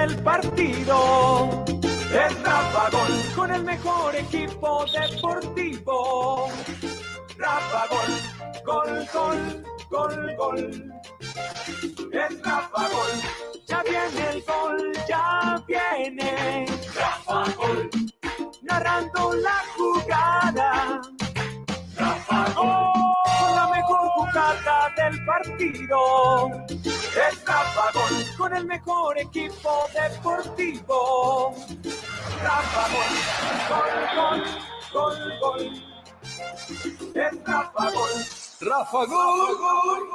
del partido. Es Rafa Gol con el mejor equipo deportivo. Rafa Gol, gol, gol, gol, gol. Es Rafa Gol, ya viene el gol, ya viene. Rafa Gol, narrando la jugada. Rafa Gol, del partido. Rafa Gol, con el mejor equipo deportivo. Rafa Gol, gol, gol, gol, gol. Es Rafa gol, gol.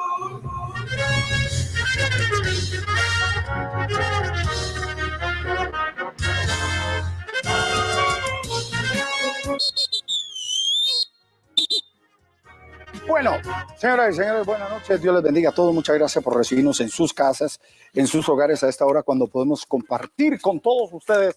Bueno, señoras y señores, buenas noches. Dios les bendiga a todos. Muchas gracias por recibirnos en sus casas, en sus hogares a esta hora cuando podemos compartir con todos ustedes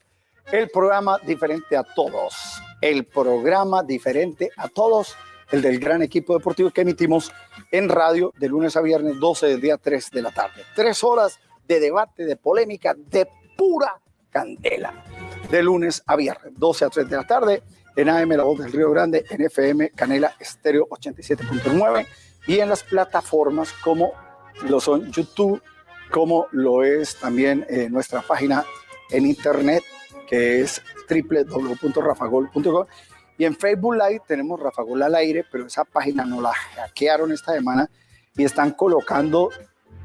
el programa diferente a todos. El programa diferente a todos, el del gran equipo deportivo que emitimos en radio de lunes a viernes, 12 del día 3 de la tarde. Tres horas de debate, de polémica, de pura candela. De lunes a viernes, 12 a 3 de la tarde en AM La Voz del Río Grande, en FM Canela Estéreo 87.9 y en las plataformas como lo son YouTube, como lo es también eh, nuestra página en internet que es www.rafagol.com y en Facebook Live tenemos Rafagol al aire, pero esa página no la hackearon esta semana y están colocando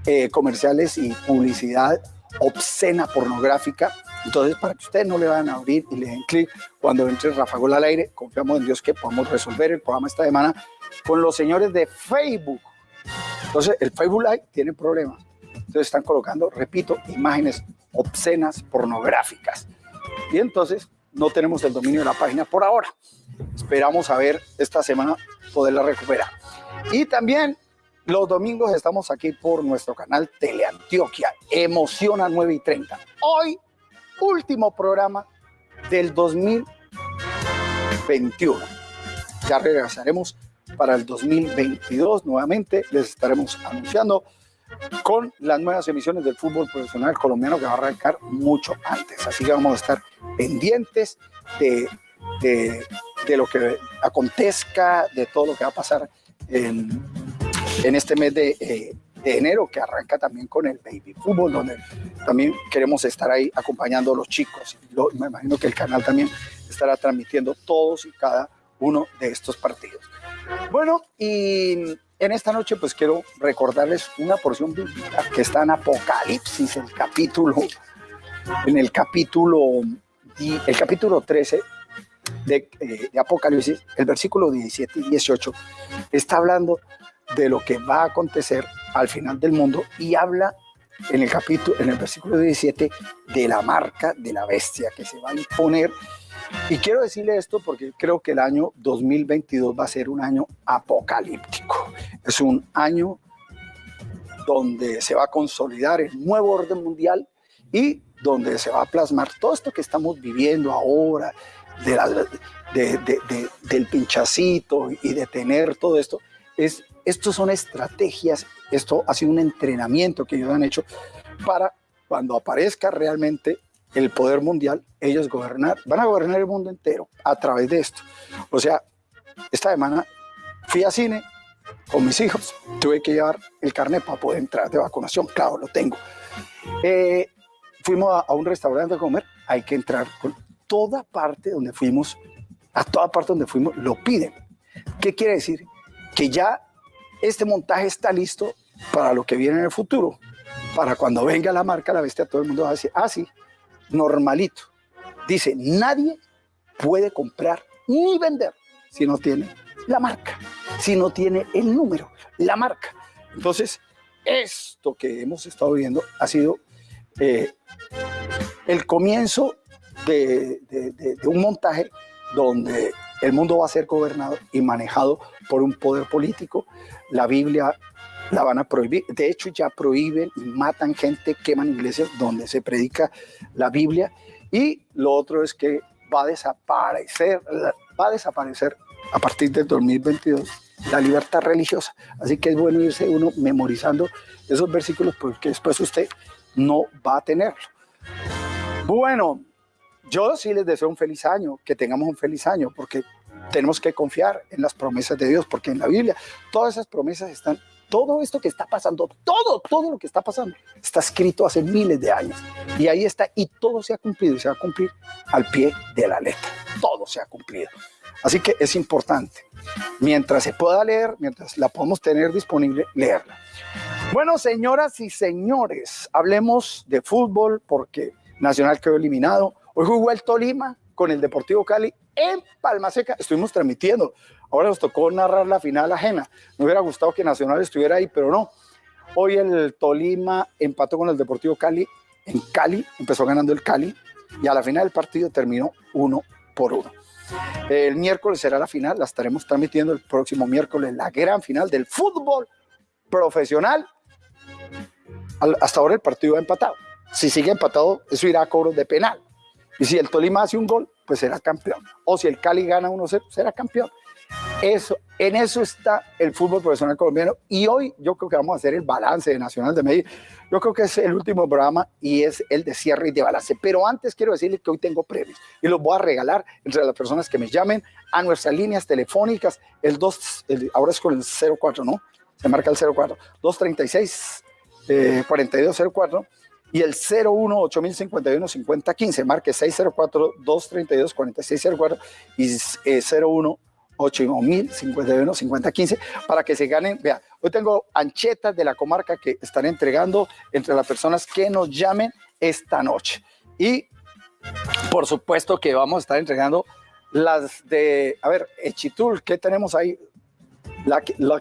eh, comerciales y publicidad obscena, pornográfica. Entonces, para que ustedes no le van a abrir y le den clic cuando entre Rafa Gol al aire, confiamos en Dios que podamos resolver el programa esta semana con los señores de Facebook. Entonces, el Facebook Live tiene problemas. Entonces, están colocando, repito, imágenes obscenas, pornográficas. Y entonces, no tenemos el dominio de la página por ahora. Esperamos a ver esta semana poderla recuperar. Y también los domingos estamos aquí por nuestro canal Teleantioquia, Emociona 9 y 30. Hoy, último programa del 2021. Ya regresaremos para el 2022 nuevamente. Les estaremos anunciando con las nuevas emisiones del fútbol profesional colombiano que va a arrancar mucho antes. Así que vamos a estar pendientes de, de, de lo que acontezca, de todo lo que va a pasar en en este mes eh, de, enero que arranca también con el baby fútbol, donde también queremos estar ahí acompañando a los chicos. me imagino que el canal también estará transmitiendo todos y cada uno de estos partidos. Bueno, y en esta noche pues quiero recordarles una porción bíblica que está en Apocalipsis, el capítulo, en el capítulo, el capítulo 13 de, eh, de Apocalipsis, el versículo 17 y 18, está hablando de lo que va a acontecer al final del mundo y habla en el capítulo, en el versículo 17, de la marca de la bestia que se va a imponer. Y quiero decirle esto porque creo que el año 2022 va a ser un año apocalíptico. Es un año donde se va a consolidar el nuevo orden mundial y donde se va a plasmar todo esto que estamos viviendo ahora, de del pinchacito y de tener todo esto, es estos son estrategias, esto ha sido un entrenamiento que ellos han hecho para cuando aparezca realmente el poder mundial, ellos gobernar, van a gobernar el mundo entero a través de esto. O sea, esta semana fui a cine con mis hijos, tuve que llevar el carnet para poder entrar de vacunación, claro, lo tengo. Eh, fuimos a, a, un restaurante a comer, hay que entrar con toda parte donde fuimos, a toda parte donde fuimos, lo piden. ¿Qué quiere decir? Que ya este montaje está listo para lo que viene en el futuro. Para cuando venga la marca, la bestia, todo el mundo va a decir, ah, normalito. Dice, nadie puede comprar ni vender si no tiene la marca, si no tiene el número, la marca. Entonces, esto que hemos estado viendo ha sido eh, el comienzo de un montaje donde el mundo va a ser gobernado y manejado por un poder político. La Biblia la van a prohibir. De hecho, ya prohíben y matan gente, queman iglesias donde se predica la Biblia. Y lo otro es que va a desaparecer, va a desaparecer a partir del 2022 la libertad religiosa. Así que es bueno irse uno memorizando esos versículos porque después usted no va a tenerlo. Bueno, yo sí les deseo un feliz año, que tengamos un feliz año, porque tenemos que confiar en las promesas de Dios, porque en la Biblia todas esas promesas están, todo esto que está pasando, todo, todo lo que está pasando, está escrito hace miles de años. Y ahí está, y todo se ha cumplido, y se va a cumplir al pie de la letra. Todo se ha cumplido. Así que es importante, mientras se pueda leer, mientras la podemos tener disponible, leerla. Bueno, señoras y señores, hablemos de fútbol porque Nacional quedó eliminado. Hoy jugó el Tolima con el Deportivo Cali en Palma Seca. Estuvimos transmitiendo. Ahora nos tocó narrar la final ajena. Me hubiera gustado que Nacional estuviera ahí, pero no. Hoy el Tolima empató con el Deportivo Cali en Cali, empezó ganando el Cali y a la final del partido terminó uno por uno. El miércoles será la final, la estaremos transmitiendo el próximo miércoles, la gran final del fútbol profesional. Hasta ahora el partido ha empatado. Si sigue empatado, eso irá a cobros de penal. Y si el Tolima hace un gol, pues será campeón. O si el Cali gana 1-0, será campeón. Eso, en eso está el fútbol profesional colombiano. Y hoy yo creo que vamos a hacer el balance de Nacional de Medellín. Yo creo que es el último programa y es el de cierre y de balance. Pero antes quiero decirles que hoy tengo premios y los voy a regalar entre las personas que me llamen a nuestras líneas telefónicas. El 2, ahora es con el 04, ¿no? Se marca el 04. 236 eh, 4204 y el 01 8051 5015, marque 604 232 4604 y eh, 01 8051 5015 para que se ganen. Vea, hoy tengo anchetas de la comarca que están entregando entre las personas que nos llamen esta noche. Y por supuesto que vamos a estar entregando las de, a ver, Echitul, ¿qué tenemos ahí?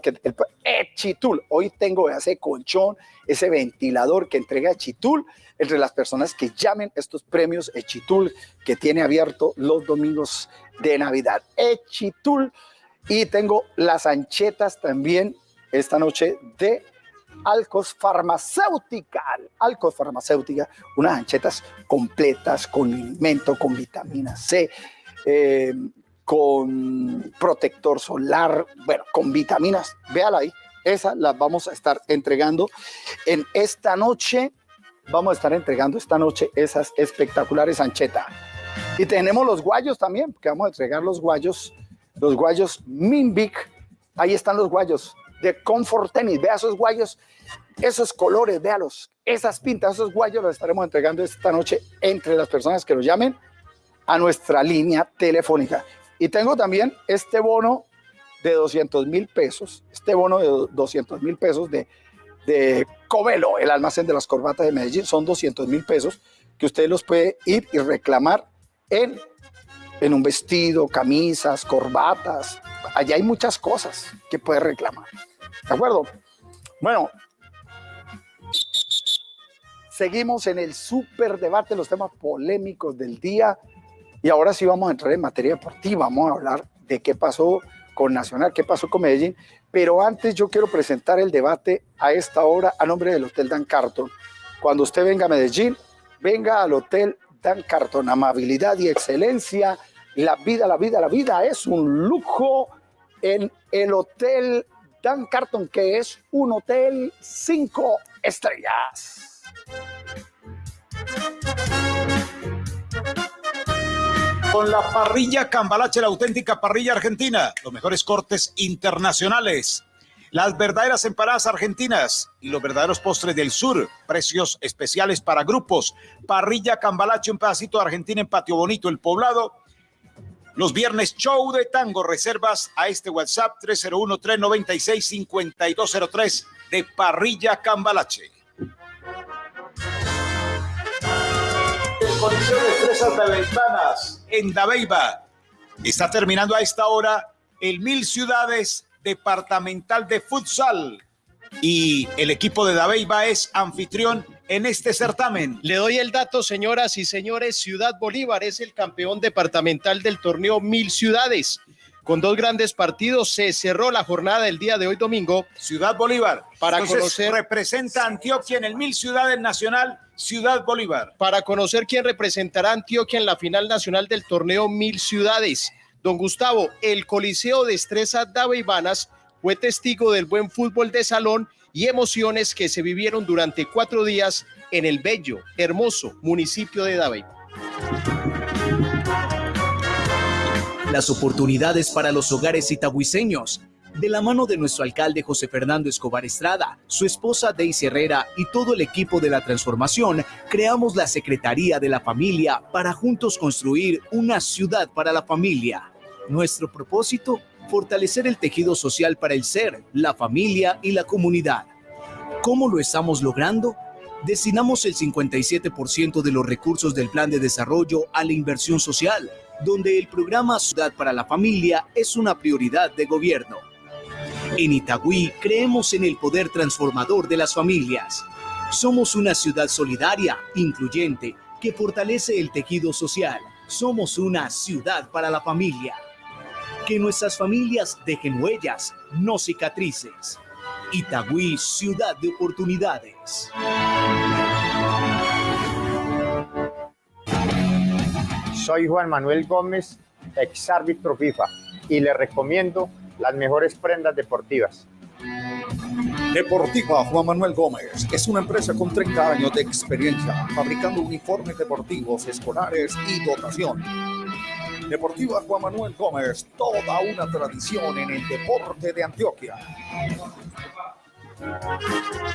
Que, el, Echitul, hoy tengo ese colchón, ese ventilador que entrega Echitul entre las personas que llamen estos premios Echitul que tiene abierto los domingos de Navidad. Echitul y tengo las anchetas también esta noche de Alcos Farmacéutica. Alcos Farmacéutica, unas anchetas completas con alimento, con vitamina C, eh, con protector solar, bueno, con vitaminas. Véala ahí, esas las vamos a estar entregando en esta noche. Vamos a estar entregando esta noche esas espectaculares anchetas. Y tenemos los guayos también, que vamos a entregar los guayos, los guayos Minvic. Ahí están los guayos de Comfort Tennis. Vea esos guayos, esos colores, véalos, esas pintas, esos guayos los estaremos entregando esta noche entre las personas que los llamen a nuestra línea telefónica. Y tengo también este bono de 200 mil pesos, este bono de 200 mil pesos de, Covelo, el almacén de las corbatas de Medellín, son 200 mil pesos que usted los puede ir y reclamar en, en un vestido, camisas, corbatas. Allá hay muchas cosas que puede reclamar. ¿De acuerdo? Bueno, seguimos en el súper debate, los temas polémicos del día. Y ahora sí vamos a entrar en materia deportiva. Vamos a hablar de qué pasó con Nacional, qué pasó con Medellín. Pero antes yo quiero presentar el debate a esta hora a nombre del Hotel Dan Carton. Cuando usted venga a Medellín, venga al Hotel Dan Carton. Amabilidad y excelencia. La vida, la vida, la vida es un lujo en el Hotel Dan Carton, que es un hotel cinco estrellas. Con la parrilla Cambalache, la auténtica parrilla argentina, los mejores cortes internacionales, las verdaderas empanadas argentinas y los verdaderos postres del sur, precios especiales para grupos, parrilla Cambalache, un pedacito de Argentina en Patio Bonito, el poblado, los viernes show de tango, reservas a este WhatsApp 301-396-5203 de Parrilla Cambalache. Fresas Daveibanas en Dabeiba. Está terminando a esta hora el Mil Ciudades Departamental de Futsal y el equipo de Dabeiba es anfitrión en este certamen. Le doy el dato, señoras y señores. Ciudad Bolívar es el campeón departamental del torneo Mil Ciudades. Con dos grandes partidos se cerró la jornada del día de hoy domingo. Ciudad Bolívar. Para Entonces, conocer- representa a Antioquia en el Mil Ciudades Nacional, Ciudad Bolívar. Para conocer quién representará Antioquia en la final nacional del torneo Mil Ciudades. Don Gustavo, el Coliseo de Estresa Daveibanas fue testigo del buen fútbol de salón y emociones que se vivieron durante cuatro días en el bello, hermoso municipio de Dabeiba. Las oportunidades para los hogares itagüiseños de la mano de nuestro alcalde José Fernando Escobar Estrada, su esposa Daisy Herrera y todo el equipo de la transformación, creamos la Secretaría de la Familia para juntos construir una ciudad para la familia. Nuestro propósito, fortalecer el tejido social para el ser, la familia y la comunidad. ¿Cómo lo estamos logrando? Destinamos el 57% de los recursos del plan de desarrollo a la inversión social, donde el programa Ciudad para la Familia es una prioridad de gobierno. En Itagüí creemos en el poder transformador de las familias. Somos una ciudad solidaria, incluyente, que fortalece el tejido social. Somos una ciudad para la familia. Que nuestras familias dejen huellas, no cicatrices. Itagüí, ciudad de oportunidades. Soy Juan Manuel Gómez, ex árbitro FIFA, y le recomiendo las mejores prendas deportivas. Deportiva Juan Manuel Gómez es una empresa con 30 años de experiencia fabricando uniformes deportivos, escolares y dotación. Deportiva Juan Manuel Gómez, toda una tradición en el deporte de Antioquia.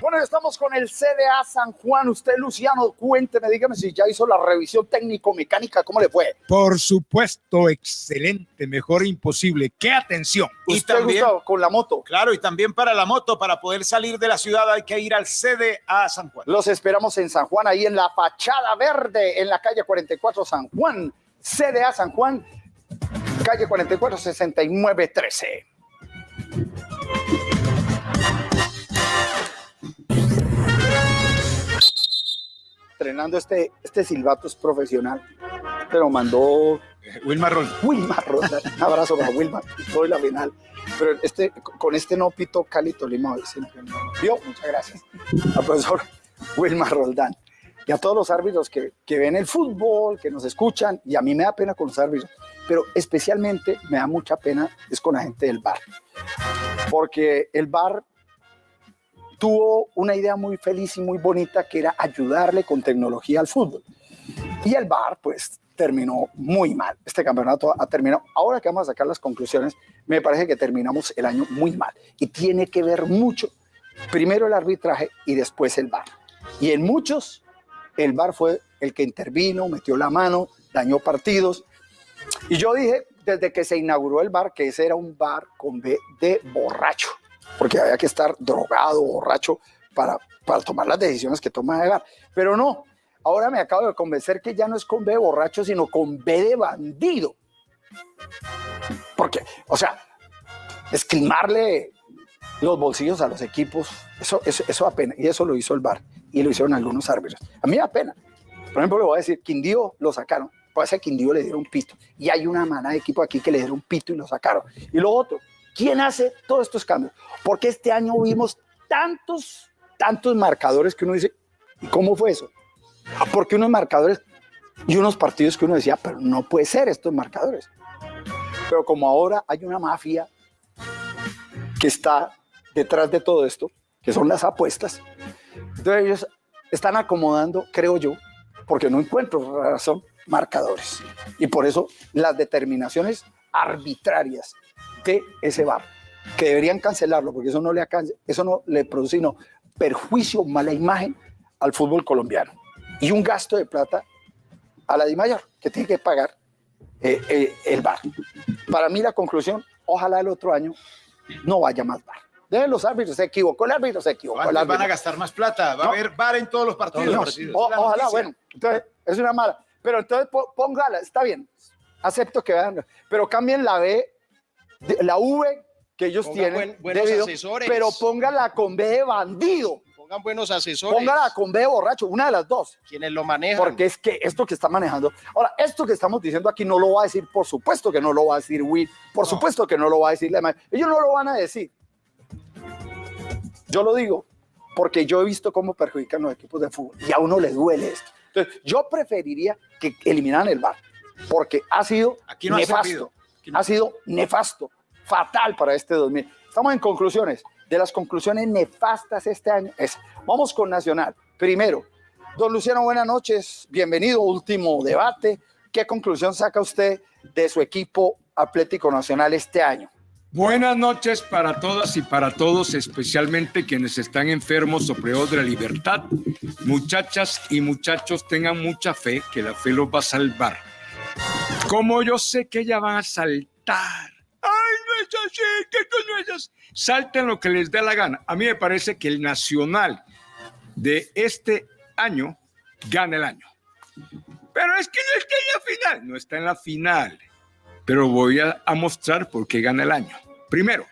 Bueno, estamos con el CDA San Juan. Usted, Luciano, cuénteme, dígame si ya hizo la revisión técnico-mecánica, ¿cómo le fue? Por supuesto, excelente, mejor imposible. ¡Qué atención! Y ¿Usted, también- Gustavo, con la moto? Claro, y también para la moto, para poder salir de la ciudad hay que ir al CDA San Juan. Los esperamos en San Juan, ahí en la fachada verde, en la calle 44 San Juan, CDA San Juan, calle 44 69 13. Entrenando este, este silbato es profesional. Pero mandó Wilmar Rol. Wilmar Roldán. Un abrazo para Wilmar. Soy la final. Pero este, con este no pito Cali Tolima hoy. Vio, muchas gracias al profesor Wilmar Roldán. Y a todos los árbitros que, que ven el fútbol, que nos escuchan. Y a mí me da pena con los árbitros. Pero especialmente me da mucha pena es con la gente del bar. Porque el bar tuvo una idea muy feliz y muy bonita que era ayudarle con tecnología al fútbol. Y el VAR, pues, terminó muy mal. Este campeonato ha terminado. Ahora que vamos a sacar las conclusiones, me parece que terminamos el año muy mal. Y tiene que ver mucho, primero el arbitraje y después el VAR. Y en muchos, el VAR fue el que intervino, metió la mano, dañó partidos. Y yo dije, desde que se inauguró el VAR, que ese era un VAR con B de borracho, porque había que estar drogado, borracho, para, para tomar las decisiones que toma el VAR. Pero no, ahora me acabo de convencer que ya no es con B de borracho, sino con B de bandido. Porque, o sea, esquimarle los bolsillos a los equipos, eso, eso, eso da pena. Y eso lo hizo el VAR y lo hicieron algunos árbitros. A mí da pena. Por ejemplo, le voy a decir, Quindío lo sacaron. Puede ser Quindío le dieron un pito. Y hay una manada de equipo aquí que le dieron un pito y lo sacaron. Y lo otro, ¿quién hace todos estos cambios? Porque este año vimos tantos, tantos marcadores que uno dice, ¿y cómo fue eso? Porque unos marcadores y unos partidos que uno decía, pero no puede ser estos marcadores. Pero como ahora hay una mafia que está detrás de todo esto, que son las apuestas, entonces ellos están acomodando, creo yo, porque no encuentro razón, marcadores. Y por eso las determinaciones arbitrarias de ese bar, que deberían cancelarlo, porque eso no le, eso no le produce sino perjuicio, mala imagen al fútbol colombiano. Y un gasto de plata a la Di Mayor, que tiene que pagar eh, eh, el bar. Para mí la conclusión, ojalá el otro año no vaya más bar. Deben los árbitros, se equivocó el árbitro, se equivocó el ¿Cuántos árbitro. van a gastar más plata? Va No. a haber bar en todos los partidos. O- ojalá, noticia. bueno, entonces es una mala. Pero entonces póngala, está bien, acepto que vean, pero cambien la B, de- la V que ellos tienen, buen- buenos debido, asesores. pero póngala con B de bandido, Pongan buenos asesores. póngala con B de borracho, una de las dos. Quienes lo manejan. Porque es que esto que está manejando. Ahora, esto que estamos diciendo aquí no lo va a decir, por supuesto que no lo va a decir Will, por supuesto que no lo va a decir la. Ellos no lo van a decir. Yo lo digo porque yo he visto cómo perjudican los equipos de fútbol y a uno le duele esto. Entonces, yo preferiría que eliminaran el VAR porque ha sido Aquí no ha nefasto. Ha sido nefasto, fatal para este 2000. Estamos en conclusiones. De las conclusiones nefastas este año es, vamos con Nacional. Primero, Don Luciano, buenas noches. Bienvenido, último debate. ¿Qué conclusión saca usted de su equipo Atlético Nacional este año? Buenas noches para todas y para todos, especialmente quienes están enfermos o privados de la libertad. Muchachas y muchachos, tengan mucha fe, que la fe los va a salvar. Como yo sé que ellas van a saltar. ¡Ay, no es así! que esto no es así! Salten lo que les dé la gana. A mí me parece que el Nacional de este año gana el año. Pero es que no está en la final. No está en la final pero voy a, mostrar por qué gana el año. Primero,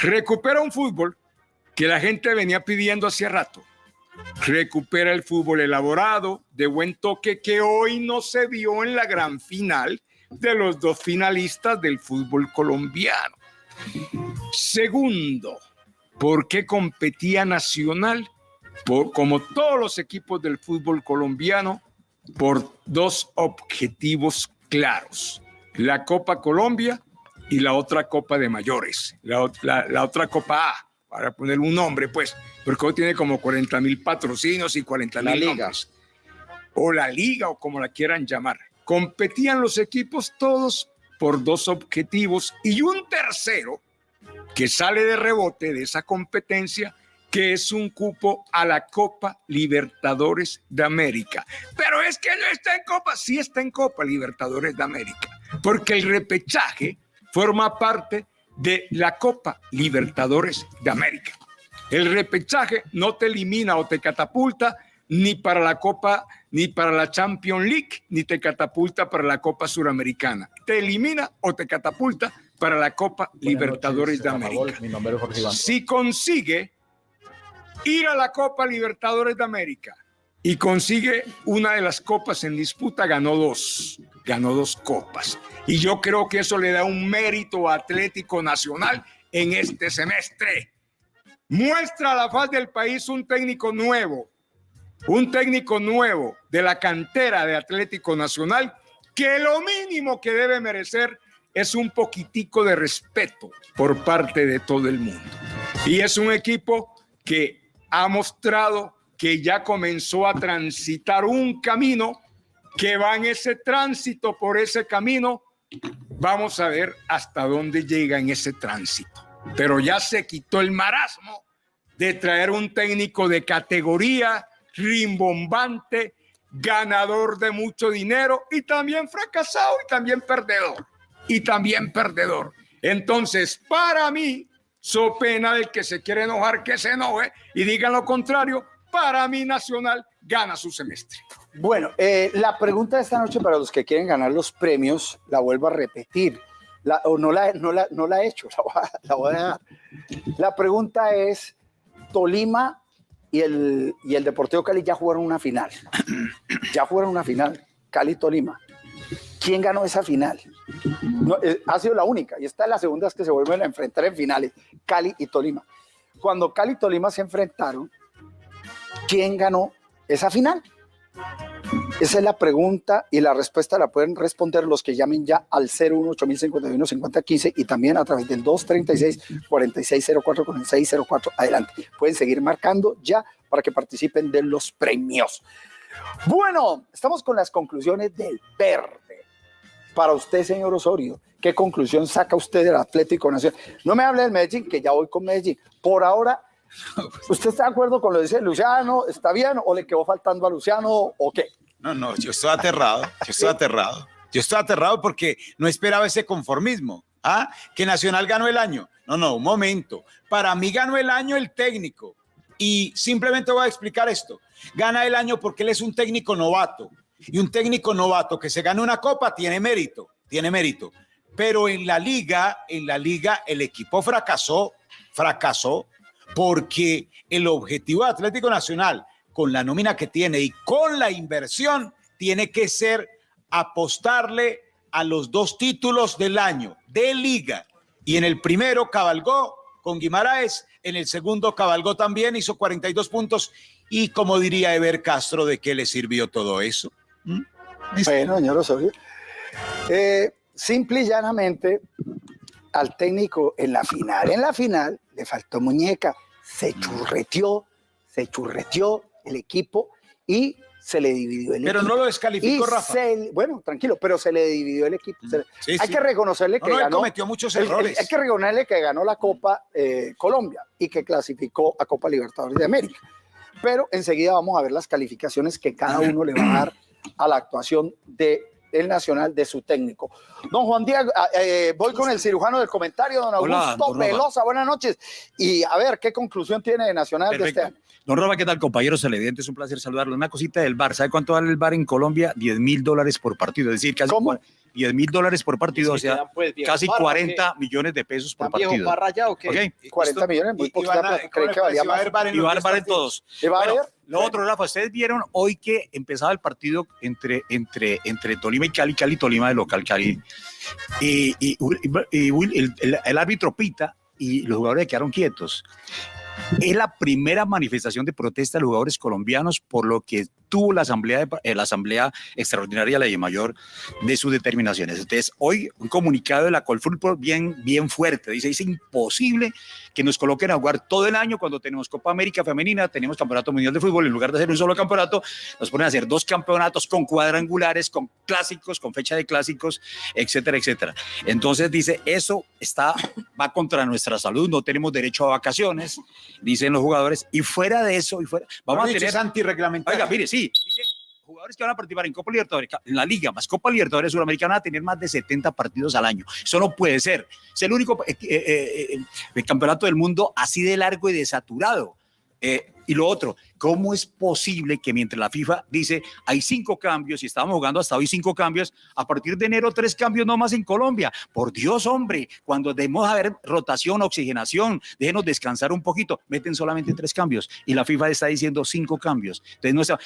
recupera un fútbol que la gente venía pidiendo hace rato. Recupera el fútbol elaborado, de buen toque, que hoy no se vio en la gran final de los dos finalistas del fútbol colombiano. Segundo, ¿por qué competía Nacional? Por, como todos los equipos del fútbol colombiano, por dos objetivos claros la Copa Colombia y la otra Copa de Mayores, la, otra Copa A, para poner un nombre, pues, porque hoy tiene como 40 mil patrocinios y 40 mil nombres. O la liga, o como la quieran llamar. Competían los equipos todos por dos objetivos y un tercero que sale de rebote de esa competencia que es un cupo a la Copa Libertadores de América. Pero es que no está en Copa, sí está en Copa Libertadores de América, porque el repechaje forma parte de la Copa Libertadores de América. El repechaje no te elimina o te catapulta ni para la Copa, ni para la Champions League, ni te catapulta para la Copa Suramericana. Te elimina o te catapulta para la Copa Libertadores de América. Si consigue ir a la Copa Libertadores de América y consigue una de las copas en disputa, ganó dos, ganó dos copas. Y yo creo que eso le da un mérito Atlético Nacional en este semestre. Muestra a la faz del país un técnico nuevo, un técnico nuevo de la cantera de Atlético Nacional, que lo mínimo que debe merecer es un poquitico de respeto por parte de todo el mundo. Y es un equipo que ha mostrado que ya comenzó a transitar un camino que va en ese tránsito por ese camino. Vamos a ver hasta dónde llega en ese tránsito. Pero ya se quitó el marasmo de traer un técnico de categoría, rimbombante, ganador de mucho dinero y también fracasado y también perdedor. Y también perdedor. Entonces, para mí, So pena del que se quiere enojar, que se enoje y diga lo contrario. Para mí, Nacional gana su semestre. Bueno, eh, la pregunta de esta noche para los que quieren ganar los premios, la vuelvo a repetir. La, o no la, no, la, no la he hecho, la voy, a, dar. La pregunta es, Tolima y el, y el Deportivo Cali ya jugaron una final. Ya fueron una final, Cali-Tolima. ¿Quién ganó esa final? Eh, ha sido la única y esta es la segunda que se vuelven a enfrentar en finales, Cali y Tolima. Cuando Cali y Tolima se enfrentaron, ¿quién ganó esa final? Esa es la pregunta y la respuesta la pueden responder los que llamen ya al 018-051-5015 y también a través del 236-4604 con el 604. Adelante. Pueden seguir marcando ya para que participen de los premios. Bueno, estamos con las conclusiones del verde. Para usted, señor Osorio, ¿qué conclusión saca usted del Atlético Nacional? No me hable del Medellín, que ya voy con Medellín. Por ahora, ¿usted está de acuerdo con lo que dice Luciano? ¿Está bien o le quedó faltando a Luciano o qué? No, no, yo estoy aterrado, yo estoy aterrado. Yo estoy aterrado porque no esperaba ese conformismo. ¿Ah? Que Nacional ganó el año. No, no, un momento. Para mí ganó el año el técnico. Y simplemente voy a explicar esto. Gana el año porque él es un técnico novato. Y un técnico novato que se gane una copa tiene mérito, tiene mérito. Pero en la liga, en la liga el equipo fracasó, fracasó porque el objetivo de Atlético Nacional con la nómina que tiene y con la inversión tiene que ser apostarle a los dos títulos del año de liga. Y en el primero cabalgó con Guimaraes, en el segundo cabalgó también, hizo 42 puntos. Y como diría Eber Castro, ¿de qué le sirvió todo eso? ¿Mm? Bueno, señor Osorio. Eh, simple y llanamente, al técnico en la final, en la final le faltó muñeca, se churreteó, se churreteó el equipo y se le dividió el Pero equipo. no lo Y descalificó Rafa. se- bueno, tranquilo, pero se le dividió el equipo. Le- Sí, hay sí. que reconocerle No, que no, ganó. cometió muchos el- el- errores. hay que reconocerle que ganó la Copa eh, Colombia y que clasificó a Copa Libertadores de América. Pero enseguida vamos a ver las calificaciones que cada uno le va a dar a la actuación de el Nacional de su técnico. Don Juan Diego, ah, eh, voy con el cirujano del comentario, don Hola, Augusto don Rafa. Velosa, buenas noches. Y a ver, ¿qué conclusión tiene de Nacional de este año? Don Roba, ¿qué tal, compañeros televidentes? Es un placer saludarlo. Una cosita del bar. ¿Sabe cuánto vale el bar en Colombia? 10 mil dólares por partido. Es decir, casi ¿Cómo? Cua- 10 mil dólares por partido, o sea, quedan, pues, viejo casi Parra, 40 millones de pesos por ¿Tan viejo partido. Parra ya o qué? ¿Ok? 40 millones, muy Y- y poquita van a- plata. ¿cómo Creí le que valía Y va a haber en todos. ¿Y va a Bueno, haber? Lo otro, Rafa, ustedes vieron hoy que empezaba el partido entre, entre, entre Tolima y Cali, Cali, Tolima de local, Cali. Y, y- y Will- el, el- el árbitro pita y los jugadores quedaron quietos. Es la primera manifestación de protesta de los jugadores colombianos por lo que tuvo la asamblea, de- eh, la asamblea extraordinaria de la Mayor de sus determinaciones. Entonces, hoy un comunicado de la Colfútbol bien, bien fuerte. Dice, es imposible que nos coloquen a jugar todo el año cuando tenemos Copa América Femenina, tenemos Campeonato Mundial de Fútbol, en lugar de hacer un solo campeonato, nos ponen a hacer dos campeonatos con cuadrangulares, con clásicos, con fecha de clásicos, etcétera, etcétera. Entonces dice, eso está, va contra nuestra salud, no tenemos derecho a vacaciones, dicen los jugadores, y fuera de eso, y fuera, vamos a tener... es antirreglamentario. Oiga, mire, sí, dice, jugadores que van a participar en Copa Libertadores, en la Liga, más Copa Libertadores Suramericana, van a tener más de 70 partidos al año. Eso no puede ser. Es el único eh, eh, eh, eh, campeonato del mundo así de largo y de saturado. Eh, y lo otro, ¿cómo es posible que mientras la FIFA dice hay cinco cambios y estábamos jugando hasta hoy cinco cambios, a partir de enero tres cambios no más en Colombia? Por Dios, hombre, cuando debemos haber rotación, oxigenación, déjenos descansar un poquito, meten solamente tres cambios y la FIFA está diciendo cinco cambios. Entonces no está.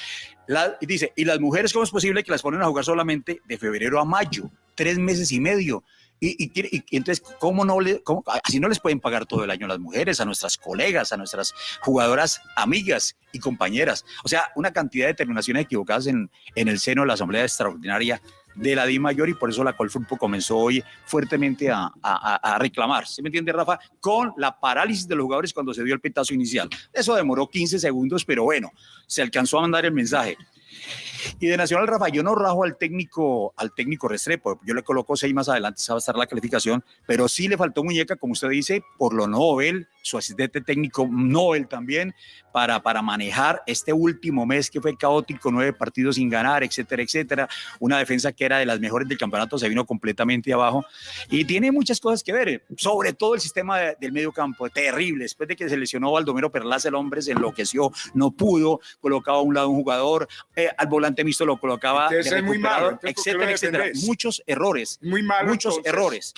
La- dice, ¿y las mujeres cómo es posible que las ponen a jugar solamente de febrero a mayo? Tres meses y medio. Y, entonces, ¿cómo no le, cómo- así no les pueden pagar todo el año a las mujeres, a nuestras colegas, a nuestras jugadoras amigas y compañeras? O sea, una cantidad de determinaciones equivocadas en, en el seno de la Asamblea Extraordinaria de la Di Mayor y por eso la Colfutpo comenzó hoy fuertemente a, a- reclamar, ¿sí me entiende Rafa? Con la parálisis de los jugadores cuando se dio el pitazo inicial. Eso demoró 15 segundos, pero bueno, se alcanzó a mandar el mensaje. Y de Nacional Rafa, yo no rajo al técnico, al técnico Restrepo, yo le coloco seis más adelante, esa va a estar la calificación, pero sí le faltó muñeca, como usted dice, por lo Nobel, su asistente técnico Nobel también, para, para manejar este último mes que fue caótico, nueve partidos sin ganar, etcétera, etcétera. Una defensa que era de las mejores del campeonato se vino completamente abajo y tiene muchas cosas que ver, sobre todo el sistema de- del medio campo, terrible. Después de que se lesionó Baldomero Perlaza, el hombre se enloqueció, no pudo, colocaba a un lado un jugador, eh, al volante mixto lo colocaba de es muy malo, entonces, ¿por qué lo etcétera, etcétera. Muchos errores Muy malo. muchos entonces. errores.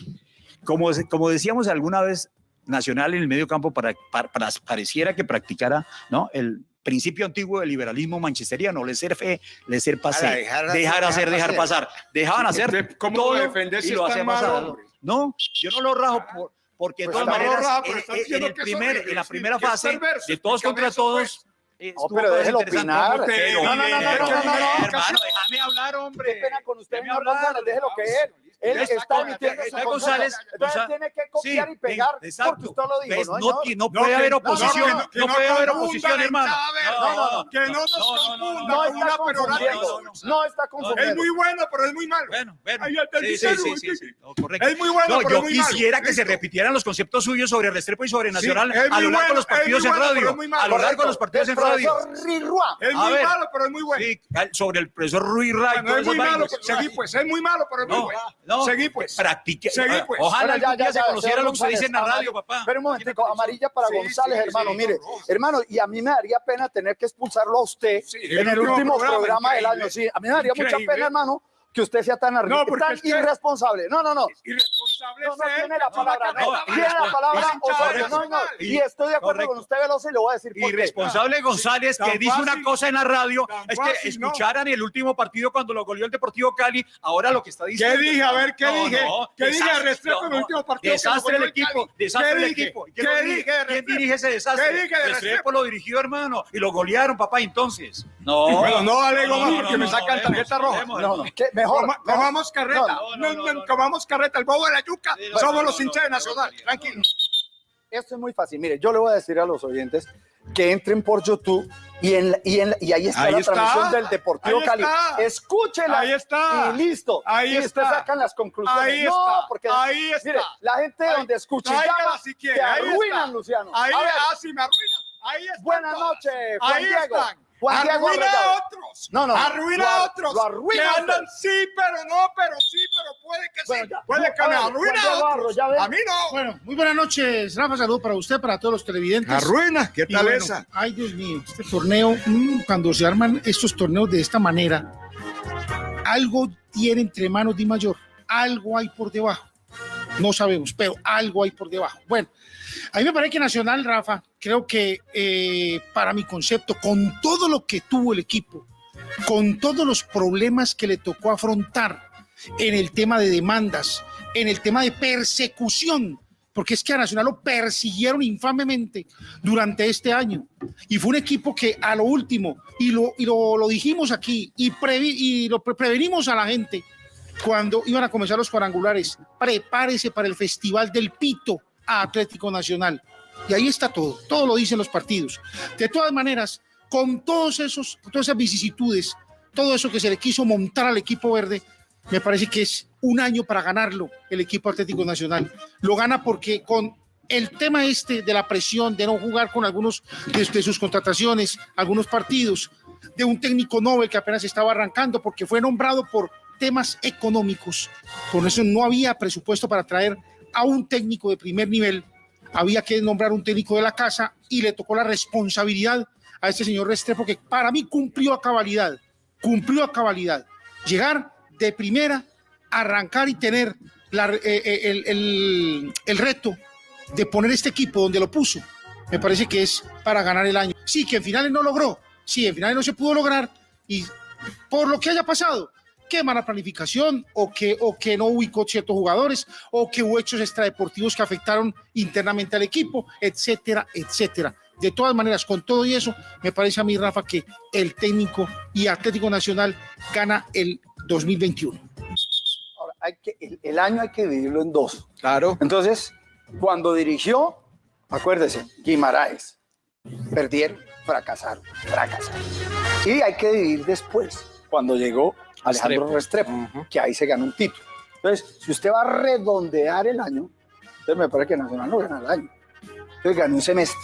Como, como decíamos alguna vez, Nacional en el medio campo para, para- para- pareciera que practicara ¿no? el principio antiguo del liberalismo manchesteriano, le ser fe, le ser pasar, dejar dejar, hacer, hacer, dejar hacer. pasar. Dejaban hacer ¿Cómo todo lo defendés y si lo a- hombre? No, yo no lo rajo por- porque de Pues todas maneras, en- el primer, en la primera fase, de todos contra todos, pues. estuvo pero déjelo opinar. No, no, no, no, no, no, no, no. Hermano, déjame hablar, hombre. Qué pena con usted, déjelo que. Él Está está con- emitiendo está su González. Entonces González. tiene que copiar Sí, y pegar exacto. porque usted lo dijo, ¿no, no, no No, puede que- haber no, oposición, no, no, que no puede haber oposición, hermano. No, no, no. Que no nos No, no, no, confunda no, No con está una peroración. No está confundiendo. Es muy bueno, pero es muy malo. Bueno, bueno. Ahí está Sí, sí, sí. No, correcto. Es muy bueno, No, pero yo es muy malo. quisiera que se repitieran los conceptos suyos sobre Restrepo y sobre Nacional a lo largo de los partidos en radio. es muy malo. A lo largo de los partidos en radio. Es muy malo, pero es muy bueno. Sí, sobre el profesor Ruiz Ray. Todas es muy malo. pues, es muy malo, pero es muy No, bueno. No. Seguí pues. Practique. Seguí, pues. Ojalá Bueno, ya, ya, se ya, conociera lo que se dice en la radio, papá. Espera un momentico, amarilla para Sí, González, sí, hermano. sí, Mire, hermano, y a mí me daría pena tener que expulsarlo a usted Sí, en el último programa, del año. Sí, a mí me daría mucha pena, hermano, que usted sea tan, No, tan es que- irresponsable. No, no, no. Irresponsable No, no es él, tiene la que toma palabra, no. carreta, Tiene la vale. palabra Es hincha Osorio, de no, no. Nacional. Y estoy de acuerdo Correcto. con usted, Veloso, y le voy a decir por qué. Irresponsable González que dice una cosa en la radio es fácil, que no. escucharan el último partido cuando lo goleó el Deportivo Cali, ahora lo que está diciendo. ¿Qué dije? A ver, ¿qué No, dije? no, ¿Qué dije desastre, de Restrepo en el no, último partido? Desastre lo el equipo, Cali? desastre ¿Qué el equipo. ¿Y ¿Qué quién lo dirige? dije ¿Quién dirige ese desastre? ¿Qué dije de Restrepo lo dirigió, hermano, y lo golearon, papá, entonces. No. Bueno, no alego más porque me sacan tarjeta roja. no, No, mejor. Coma- mejor. Comamos carreta. Comamos carreta. El bobo de la yuca. Somos los hinchas de Nacional. Tranquilo. Esto es muy fácil. Mire, yo le voy a decir a los oyentes que entren por YouTube y, en, la- y, en la- y ahí está Ahí la está. transmisión del Deportivo Ahí Cali. está. Escúchela Ahí está. y listo. Ahí y después está. sacan las conclusiones. Ahí no, está. porque Ahí está. mire, la gente Ahí- donde escucha llama, si quiere, te ahí arruinan, está. Luciano. Ahí, A ver, ah, sí, me arruina. Ahí están buenas noches, Juan Ahí Diego. están. Arruina a otros. No, no, Arruina a otros. lo arruina que andan sí, pero no, pero sí, pero puede que Bueno, sí. ya. Puede que A me ver, arruina a otros. ya ve. A mí no. Bueno, muy buenas noches, Rafa. Saludos para usted, para todos los televidentes. Arruina. ¿Qué tal bueno, esa? Ay, Dios mío, este torneo, mm, cuando se arman estos torneos de esta manera, algo tiene entre manos Di Mayor, algo hay por debajo. No sabemos, pero algo hay por debajo. Bueno, a mí me parece que Nacional, Rafa, creo que eh, para mi concepto, con todo lo que tuvo el equipo, con todos los problemas que le tocó afrontar en el tema de demandas, en el tema de persecución, porque es que a Nacional lo persiguieron infamemente durante este año. Y fue un equipo que a lo último, y lo, y lo, dijimos aquí, y, y lo pre- prevenimos a la gente cuando iban a comenzar los cuadrangulares, prepárese para el Festival del Pito a Atlético Nacional. Y ahí está todo, todo lo dicen los partidos. De todas maneras, con todos esos, todas esas vicisitudes, todo eso que se le quiso montar al equipo verde, me parece que es un año para ganarlo el equipo Atlético Nacional. Lo gana porque con el tema este de la presión, de no jugar con algunos de, sus contrataciones, algunos partidos, de un técnico Nobel que apenas estaba arrancando porque fue nombrado por temas económicos. Por eso no había presupuesto para traer a un técnico de primer nivel. Había que nombrar un técnico de la casa y le tocó la responsabilidad a este señor Restrepo que para mí cumplió a cabalidad, cumplió a cabalidad. Llegar de primera, arrancar y tener eh, eh, el, el- el reto de poner este equipo donde lo puso, me parece que es para ganar el año. Sí, que en finales no logró, sí, en finales no se pudo lograr y por lo que haya pasado, que mala planificación o que, o que no ubicó ciertos jugadores o que hubo hechos extradeportivos que afectaron internamente al equipo, etcétera, etcétera. De todas maneras, con todo y eso, me parece a mí, Rafa, que el técnico y Atlético Nacional gana el 2021. Ahora, hay que, el, el año hay que dividirlo en dos. Claro. Entonces, cuando dirigió, acuérdese, Guimaraes, perdieron, fracasaron, fracasaron. Y hay que dividir después, cuando llegó Alejandro Restrepo, que ahí se ganó un título. Entonces, si usted va a redondear el año, entonces me parece que Nacional no gana el año. Entonces ganó un semestre.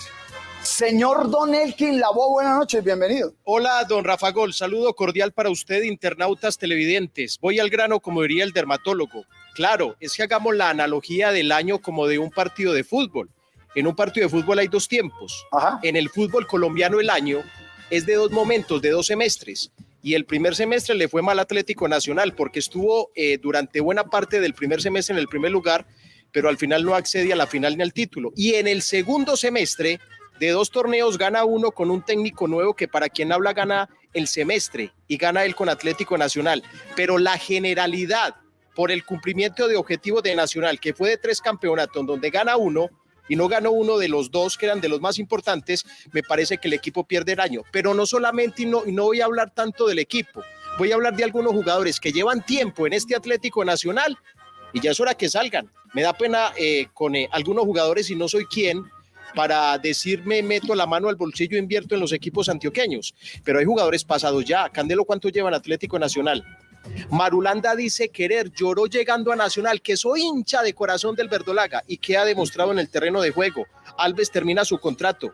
Señor Don Elkin Labo, buenas noches, bienvenido. Hola, don Rafa Gol. Saludo cordial para usted, internautas televidentes. Voy al grano, como diría el dermatólogo. Claro, es que hagamos la analogía del año como de un partido de fútbol. En un partido de fútbol hay dos tiempos. En el fútbol colombiano el año es de dos momentos, de dos semestres. Y el primer semestre le fue mal Atlético Nacional porque estuvo eh, durante buena parte del primer semestre en el primer lugar, pero al final no accedía a la final ni al título. Y en el segundo semestre de dos torneos gana uno con un técnico nuevo que para quien habla gana el semestre y gana él con Atlético Nacional. Pero la generalidad por el cumplimiento de objetivos de Nacional, que fue de tres campeonatos donde gana uno y no ganó uno de los dos que eran de los más importantes, me parece que el equipo pierde el año. Pero no solamente, y no, voy a hablar tanto del equipo, voy a hablar de algunos jugadores que llevan tiempo en este Atlético Nacional y ya es hora que salgan. Me da pena eh, con eh, algunos jugadores y no soy quien para decirme meto la mano al bolsillo e invierto en los equipos antioqueños, pero hay jugadores pasados ya. Candelo, ¿cuánto llevan Atlético Nacional? Marulanda dice querer, lloró llegando a Nacional, que soy hincha de corazón del Verdolaga y que ha demostrado en el terreno de juego. Alves termina su contrato.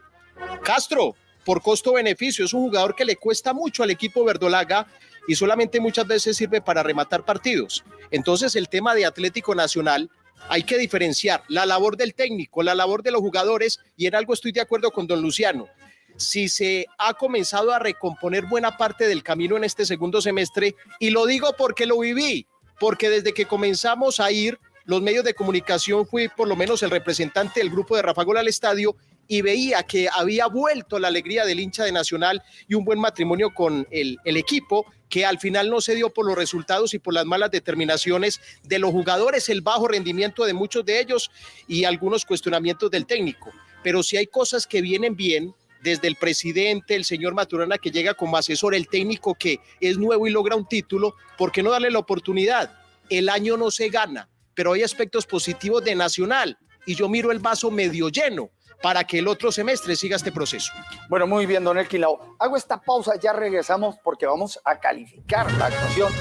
Castro, por costo-beneficio, es un jugador que le cuesta mucho al equipo Verdolaga y solamente muchas veces sirve para rematar partidos. Entonces, el tema de Atlético Nacional hay que diferenciar la labor del técnico, la labor de los jugadores, y en algo estoy de acuerdo con don Luciano. Si se ha comenzado a recomponer buena parte del camino en este segundo semestre, y lo digo porque lo viví, porque desde que comenzamos a ir, los medios de comunicación fui por lo menos el representante del grupo de Rafa Gol al estadio y veía que había vuelto la alegría del hincha de Nacional y un buen matrimonio con el, el equipo que al final no se dio por los resultados y por las malas determinaciones de los jugadores, el bajo rendimiento de muchos de ellos y algunos cuestionamientos del técnico. Pero si hay cosas que vienen bien, desde el presidente, el señor Maturana que llega como asesor, el técnico que es nuevo y logra un título, ¿por qué no darle la oportunidad? El año no se gana, pero hay aspectos positivos de Nacional y yo miro el vaso medio lleno. para que el otro semestre siga este proceso. Bueno, muy bien, don Elkin Lao. Hago esta pausa, ya regresamos porque vamos a calificar la actuación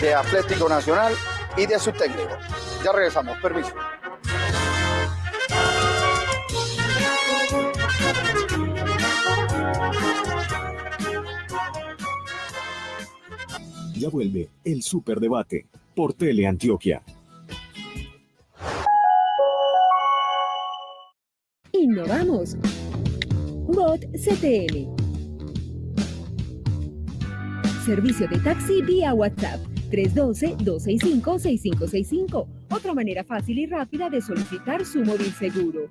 de Atlético Nacional y de su técnico. Ya regresamos, permiso. Ya vuelve el Superdebate por Tele Antioquia. Innovamos. Bot CTM. Servicio de taxi vía WhatsApp 312-265-6565. Otra manera fácil y rápida de solicitar su móvil seguro.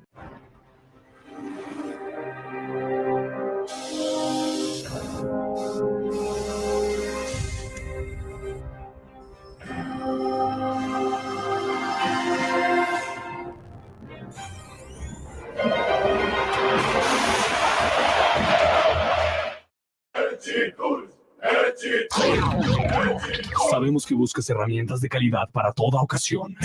Sabemos que buscas herramientas de calidad para toda ocasión.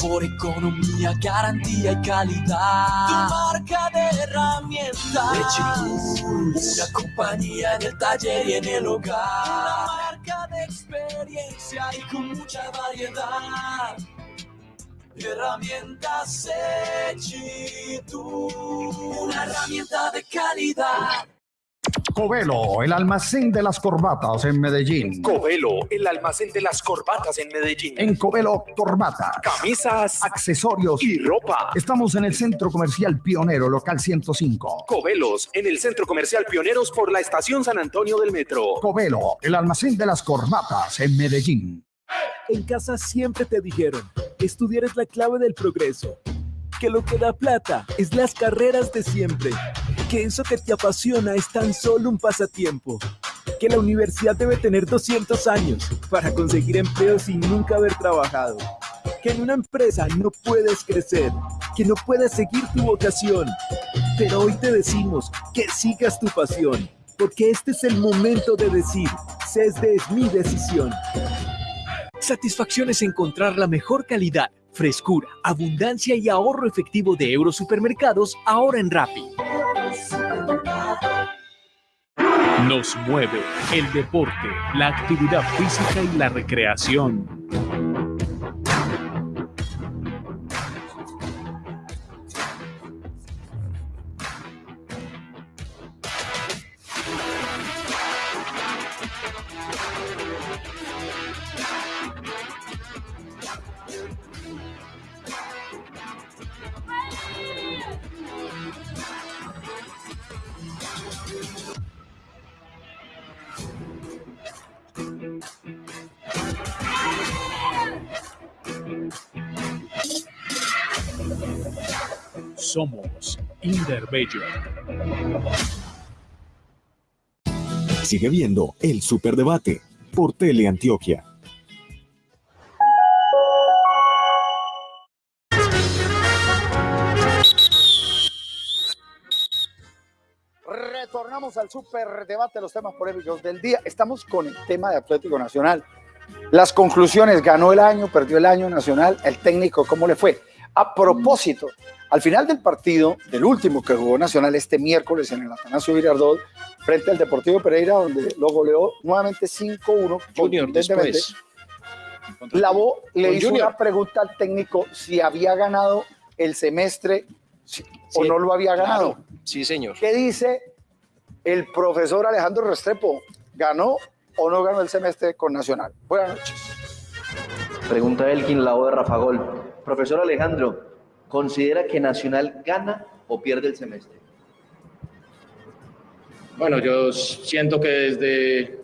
Por economía, garantía y calidad. Tu marca de herramientas. Una compañía en el taller y en el hogar. Una marca de experiencia y con mucha variedad. Herramientas Tools, una herramienta de calidad. Covelo, el almacén de las corbatas en Medellín. Covelo, el almacén de las corbatas en Medellín. En Covelo, corbatas, camisas, accesorios y ropa. Estamos en el Centro Comercial Pionero, local 105. Covelos, en el Centro Comercial Pioneros por la Estación San Antonio del Metro. Covelo, el almacén de las corbatas en Medellín. En casa siempre te dijeron, estudiar es la clave del progreso que lo que da plata es las carreras de siempre, que eso que te apasiona es tan solo un pasatiempo, que la universidad debe tener 200 años para conseguir empleo sin nunca haber trabajado, que en una empresa no puedes crecer, que no puedes seguir tu vocación, pero hoy te decimos que sigas tu pasión, porque este es el momento de decir, CESDE es mi decisión. Satisfacción es encontrar la mejor calidad frescura, abundancia y ahorro efectivo de Eurosupermercados ahora en Rappi. Nos mueve el deporte, la actividad física y la recreación. Somos Inderbello. Sigue viendo el Superdebate por Tele Antioquia. Retornamos al superdebate, los temas polémicos del día. Estamos con el tema de Atlético Nacional. Las conclusiones, ganó el año, perdió el año nacional, el técnico, ¿cómo le fue? A propósito, al final del partido, del último que jugó Nacional este miércoles en el Atanasio Girardot, frente al Deportivo Pereira, donde lo goleó nuevamente 5-1. Junior después. Lavó le hizo una pregunta al técnico si había ganado el semestre o no lo había ganado. Sí, señor. ¿Qué dice el profesor Alejandro Restrepo? ¿Ganó o no ganó el semestre con Nacional? Buenas noches. Pregunta Elkin, la voz de Rafa Gol. Profesor Alejandro, ¿considera que Nacional gana o pierde el semestre? Bueno, yo siento que desde,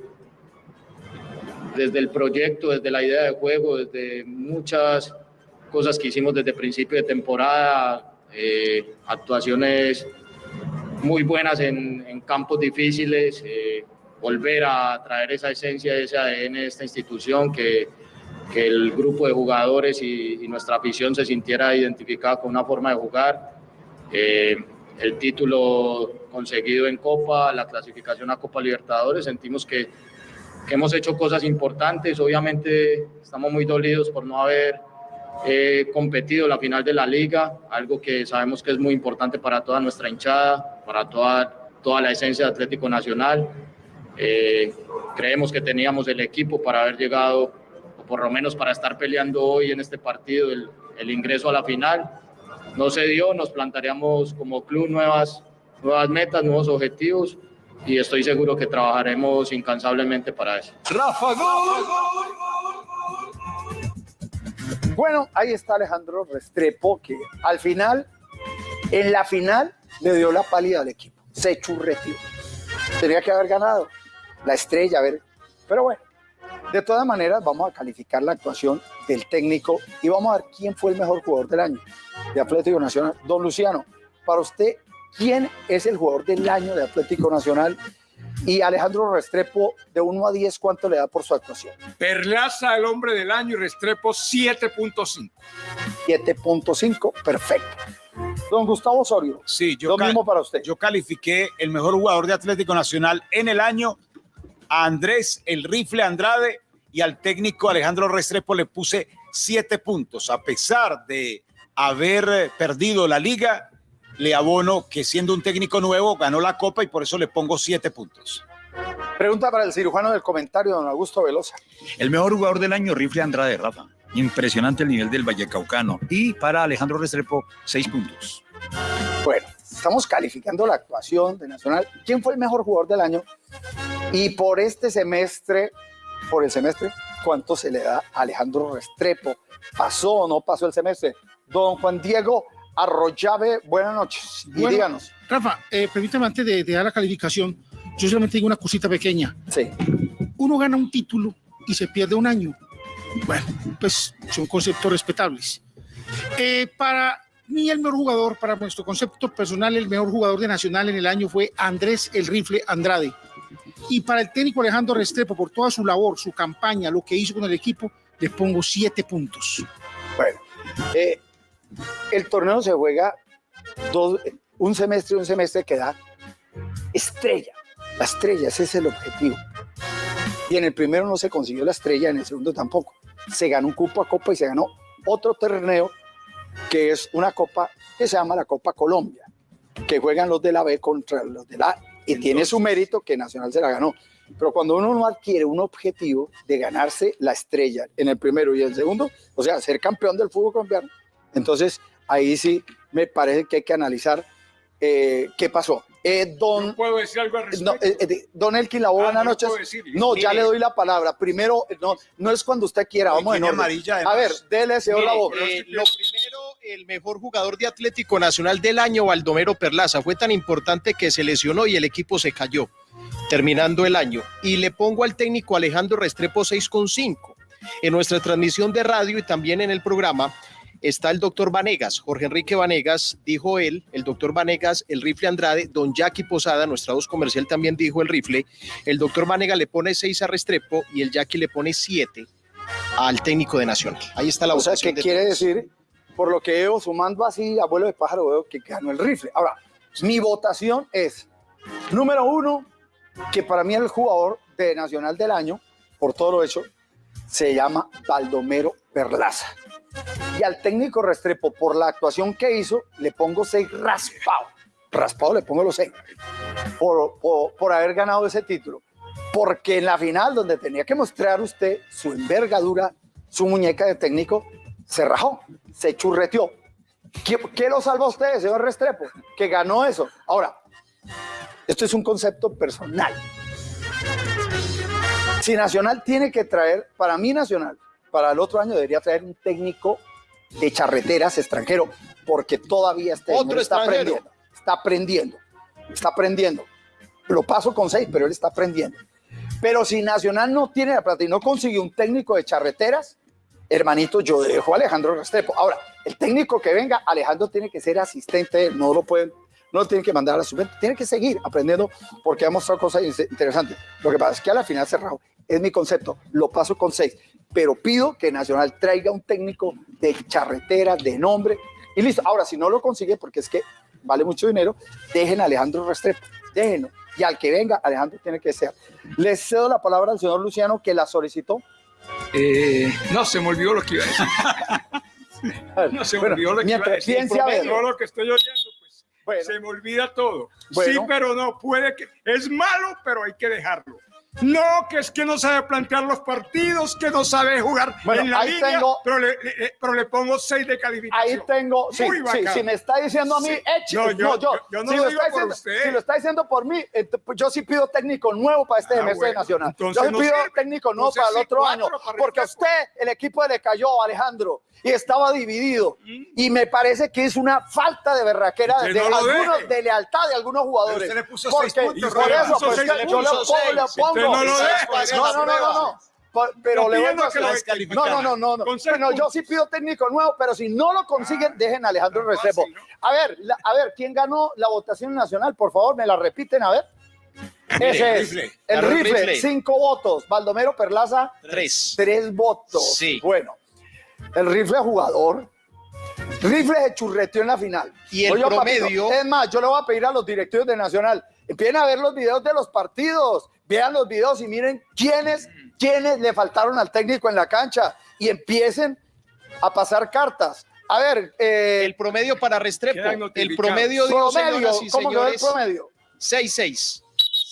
desde el proyecto, desde la idea de juego, desde muchas cosas que hicimos desde principio de temporada, eh, actuaciones muy buenas en, campos difíciles, eh, volver a traer esa esencia, ese ADN de esta institución que que el grupo de jugadores y, nuestra afición se sintiera identificada con una forma de jugar. Eh, el título conseguido en Copa, la clasificación a Copa Libertadores, sentimos que, que, hemos hecho cosas importantes. Obviamente estamos muy dolidos por no haber He competido la final de la liga, algo que sabemos que es muy importante para toda nuestra hinchada, para toda, toda la esencia de Atlético Nacional. Eh, creemos que teníamos el equipo para haber llegado, o por lo menos para estar peleando hoy en este partido, el, el ingreso a la final. No se dio, nos plantaríamos como club nuevas, nuevas metas, nuevos objetivos y estoy seguro que trabajaremos incansablemente para eso. Rafa Gol. Bueno, ahí está Alejandro Restrepo, que al final, en la final, le dio la pálida al equipo. Se churreteó. Tenía que haber ganado la estrella, a ver. Pero bueno, de todas maneras, vamos a calificar la actuación del técnico y vamos a ver quién fue el mejor jugador del año de Atlético Nacional. Don Luciano, para usted, ¿quién es el jugador del año de Atlético Nacional? Y Alejandro Restrepo, de 1 a 10, ¿cuánto le da por su actuación? Perlaza, el hombre del año, y Restrepo 7.5. 7.5, perfecto. Don Gustavo Osorio. Sí, yo, Lo mismo para usted. yo califiqué el mejor jugador de Atlético Nacional en el año a Andrés el Rifle Andrade y al técnico Alejandro Restrepo le puse siete puntos. A pesar de haber eh, perdido la liga, le abono que siendo un técnico nuevo ganó la copa y por eso le pongo siete puntos. Pregunta para el cirujano del comentario, don Augusto Velosa. El mejor jugador del año, Rifle Andrade, Rafa. Impresionante el nivel del Vallecaucano. Y para Alejandro Restrepo, seis puntos. Bueno, estamos calificando la actuación de Nacional. ¿Quién fue el mejor jugador del año? Y por este semestre, por el semestre, ¿cuánto se le da a Alejandro Restrepo? ¿Pasó o no pasó el semestre? Don Juan Diego Arroyave, buenas noches. Y Bueno, díganos. Rafa, eh, permítame antes de, de dar la calificación, yo solamente digo una cosita pequeña. Sí. Uno gana un título y se pierde un año. Bueno, pues son conceptos respetables. Eh, para mí el mejor jugador, para nuestro concepto personal, el mejor jugador de Nacional en el año fue Andrés el Rifle Andrade. Y para el técnico Alejandro Restrepo, por toda su labor, su campaña, lo que hizo con el equipo, le pongo siete puntos. Bueno, eh, el torneo se juega un semestre un semestre que da estrella. La estrella, es el objetivo. Y en el primero no se consiguió la estrella, en el segundo tampoco. Se ganó un cupo a copa y se ganó otro torneo que es una copa que se llama la Copa Colombia, que juegan los de la B contra los de la A y tiene su mérito que Nacional se la ganó. Pero cuando uno no adquiere un objetivo de ganarse la estrella en el primero y el segundo, o sea, ser campeón del fútbol colombiano, entonces ahí sí me parece que hay que analizar eh, qué pasó. Eh, don, ¿Puedo decir algo al respecto? no, eh, eh, don Elkin no lo noches. puedo decir. No, ya Mire. le doy la palabra. Primero, no, no es cuando usted quiera, vamos en orden. amarilla, A además. ver, dele, señor Mire, Labo. eh, lo primero, el mejor jugador de Atlético Nacional del año, Baldomero Perlaza, fue tan importante que se lesionó y el equipo se cayó, terminando el año. Y le pongo al técnico Alejandro Restrepo 6,5. En nuestra transmisión de radio y también en el programa está el doctor Vanegas, Jorge Enrique Vanegas, dijo él, el doctor Vanegas, el rifle Andrade, don Jackie Posada, nuestra voz comercial también dijo el rifle, el doctor Vanegas le pone 6 a Restrepo y el Jackie le pone 7 al técnico de Nacional. Ahí está la O sea, de quiere todos. decir, por lo que veo, sumando así, abuelo de pájaro, veo que ganó el rifle. Ahora, mi votación es, número uno, que para mí el jugador de Nacional del año, por todo lo hecho, se llama Baldomero Perlaza. Y al técnico Restrepo, por la actuación que hizo, le pongo seis raspado. Raspado le pongo los seis. Por, por, haber ganado ese título. Porque en la final, donde tenía que mostrar usted su envergadura, su muñeca de técnico, se rajó, se churreteó. ¿Qué, qué lo salva a usted, señor Restrepo? Que ganó eso. Ahora, esto es un concepto personal. Si Nacional tiene que traer, para mí Nacional, para el otro año debería traer un técnico de charreteras extranjero, porque todavía este Otro está aprendiendo, está aprendiendo, está aprendiendo. Lo paso con seis, pero él está aprendiendo. Pero si Nacional no tiene la plata y no consiguió un técnico de charreteras, hermanito, yo dejo a Alejandro Restrepo. Ahora, el técnico que venga, Alejandro tiene que ser asistente, no lo pueden, no lo tienen que mandar a la suplente, tiene que seguir aprendiendo porque ha mostrado cosas in- interesantes. Lo que pasa es que a la final cerrado, es mi concepto, lo paso con seis, pero pido que Nacional traiga un técnico de charreteras, de nombre, y listo. Ahora, si no lo consigue, porque es que vale mucho dinero, dejen a Alejandro Restrepo, déjenlo. Y al que venga, Alejandro tiene que ser. Le cedo la palabra al señor Luciano que la solicitó. Eh, no, se me olvidó lo que iba a decir. No se me Bueno, olvidó lo que iba a decir. lo que estoy oyendo, pues se me olvida todo. Sí, pero no, puede que. Es malo, pero hay que dejarlo. No, que es que no sabe plantear los partidos, que no sabe jugar Bueno, en la ahí línea, tengo- pero, le, le- pero le pongo 6 de calificación. Ahí tengo, sí, sí, si me está diciendo a mí, Sí. eche- No, no, yo- yo, yo- yo no si, lo lo digo está por diciendo, usted. si lo está diciendo por mí, pues yo sí pido técnico nuevo para este Ah, semestre bueno, nacional. entonces Yo sí no pido técnico nuevo para el otro año, porque a usted el equipo le cayó, Alejandro, y estaba dividido. Y me parece que es una falta de berraquera de, no algunos, de lealtad de algunos jugadores. Usted le puso porque, seis puntos, por eso, pues, yo le pongo, no No, no, no, no, no. Pero le voy a que lo. No, no, no, no. Bueno, yo sí pido técnico nuevo, pero si no lo consiguen, dejen a Alejandro Restrepo. A ver, la- a ver, ¿quién ganó la votación nacional? Por favor, me la repiten, a ver. Ese es. Rifle. El rifle, Rifle. cinco votos. Baldomero Perlaza, Tres. tres votos. Sí. Bueno, el rifle jugador. Rifle se churreteó en la final. Y el Oye, papito, promedio- es más, yo le voy a pedir a los directivos de Nacional, empiecen a ver los videos de los partidos, vean los videos y miren quiénes, quiénes le faltaron al técnico en la cancha y empiecen a pasar cartas. A ver, eh, El promedio para Restrepo. El promedio, y ¿cómo quedó el señores. promedio? 6-6.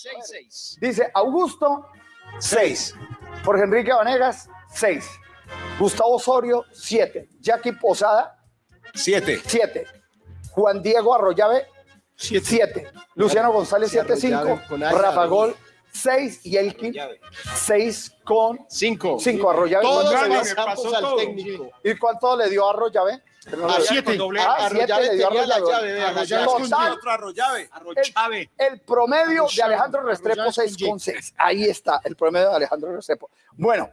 6-6. Dice Augusto, 6. Jorge Enrique Vanegas, 6. Gustavo Osorio, 7. Jackie Posada, 7. 7. Juan Diego Arroyave, 7. Luciano González, Sí, 7-5. Arroyave con Aya, Rafa. Gol, 6. Y Elkin, 6 con 5. 5. Arroyave. Todos ¿cuánto le los dio? campos al técnico. ¿Y cuánto le dio a Arroyave? A siete. Ah, siete Arroyave le dio a tenía la Arroyave. el, el promedio de Alejandro Restrepo 6 con 6. Ahí está, el promedio de Alejandro Restrepo. Bueno,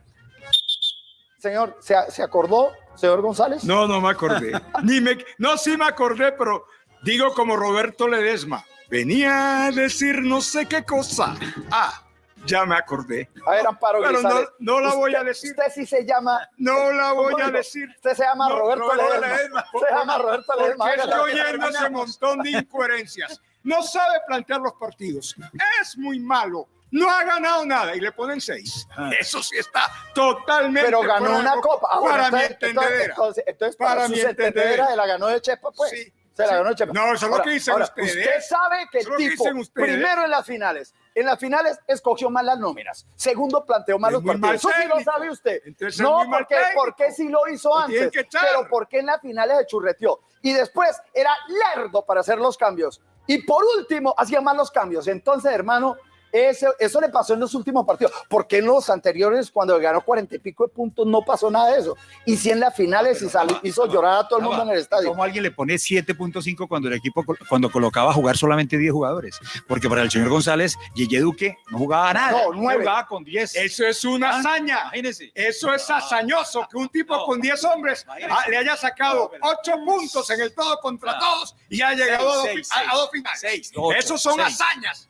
señor, ¿se, se acordó, señor González? No, no me acordé. Ni me, no, sí me acordé, pero digo como Roberto Ledesma. Venía a decir no sé qué cosa. Ah, ya me acordé. A ver, Amparo Pero no, Grisales. no la voy a decir. Usted sí se llama. No la voy ¿Cómo a digo? decir. Usted se llama No, Roberto, Roberto Ledesma. Ledesma. Se llama Roberto Ledesma. Porque estoy oyendo ese montón de incoherencias. No sabe plantear los partidos. Es muy malo. No ha ganado nada y le ponen seis. Eso sí está totalmente. Pero ganó una copa. Ah, bueno, para mi entonces, entonces, entendedera. entonces, entonces, para, Para mi entendedera la ganó de Chepa, pues. Sí, Se la ganó. No, eso es lo que dicen ahora, ustedes. Usted sabe que el tipo, primero en las finales, en las finales escogió mal las nóminas. Segundo, planteó mal Es los partidos. mal Eso sí lo sabe usted. Entonces no, porque, porque sí lo hizo antes. Pero porque en las finales se churreteó. Y después era lerdo para hacer los cambios. Y por último, hacía mal los cambios. Entonces, hermano, eso, eso le pasó en los últimos partidos. Porque en los anteriores, cuando ganó cuarenta y pico de puntos, no pasó nada de eso. Y si en las finales y salió- hizo llorar a todo el mundo en el estadio. ¿Cómo alguien le pone 7.5 cuando el equipo cuando colocaba a jugar solamente 10 jugadores? Porque para el señor González, Yeye Duque no jugaba nada. No, nueve. Jugaba con 10. Eso es una Ah, hazaña. Imagínese. Eso es hazañoso que un tipo con 10 hombres ah, le haya sacado 8 puntos en el todo contra todos y ha llegado a dos, Seis, a- a seis, dos finales. seis, ocho, Esos son seis. hazañas.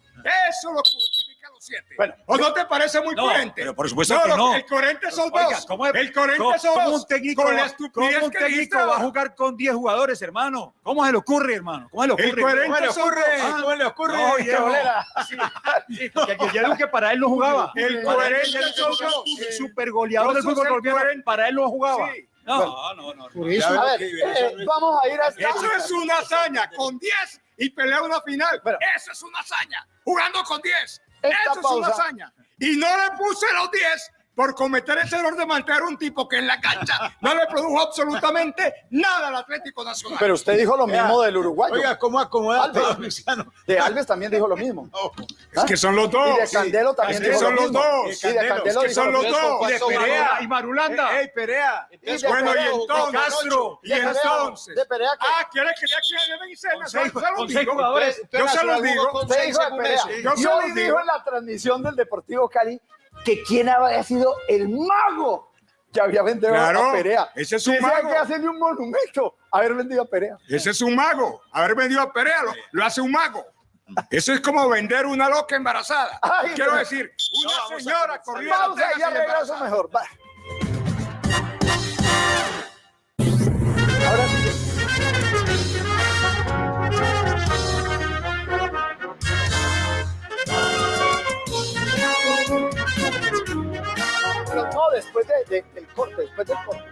Eso lo 7. Bueno, ¿O no te parece muy No, coherente? pero por supuesto que lo- no. El coherente son Oiga, dos. ¿cómo es- el coherente ¿Cómo, son cómo dos. un técnico, con la va, estupidez cómo un que técnico va a jugar con 10 jugadores, hermano? ¿Cómo se le ocurre, hermano? ¿Cómo se le ocurre? El coherente ¿Cómo se le son ocurre? dos. ¿Cómo le ocurre? No. Sí, sí, Duque para él no jugaba. El coherente son super- dos. el super goleador del fútbol colombiano, para él no jugaba. Sí. No, no, no. Por eso, A ver, eh, vamos a ir a Eso es una hazaña, con 10 y pelea una final. Bueno. Eso es una hazaña, jugando con 10. Eso es una hazaña. Y no le puse los 10 por cometer ese error de mantener un tipo que en la cancha no le produjo absolutamente nada al Atlético Nacional. Pero usted dijo lo mismo del uruguayo. Oiga, ¿cómo acomoda Alves. De Alves también dijo lo mismo. es que son los dos. Y de Candelo también Es que dijo son lo los mismo. dos. Y de Candelo Es que dijo son lo los mismo. dos. Y de Perea. Y Marulanda. ¡Ey, Perea! Y de Bueno, y entonces, Castro, y entonces. De Perea, que- Ah, ¿quiere que ya quiere vencer? Con Se los digo. Yo se los digo. Yo se los digo. en la transmisión del Deportivo Cali que quién había sido el mago que había vendido Claro, a Perea. ese es un mago. que hacerle un monumento haber vendido a Perea. Ese es un mago. Haber vendido a Perea lo, lo hace un mago. Eso es como vender una loca embarazada. Ay, Quiero pero- decir, una señora corriendo. Pausa y ya regreso mejor. Va. después de, de, del corte, después del corte.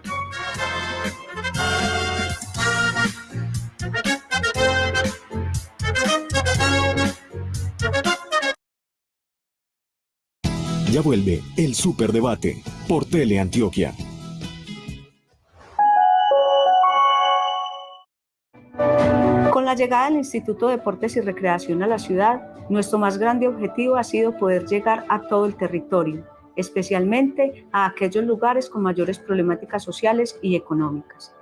Ya vuelve el Superdebate por Teleantioquia. Con la llegada del Instituto de Deportes y Recreación a la ciudad, nuestro más grande objetivo ha sido poder llegar a todo el territorio, especialmente a aquellos lugares con mayores problemáticas sociales y económicas.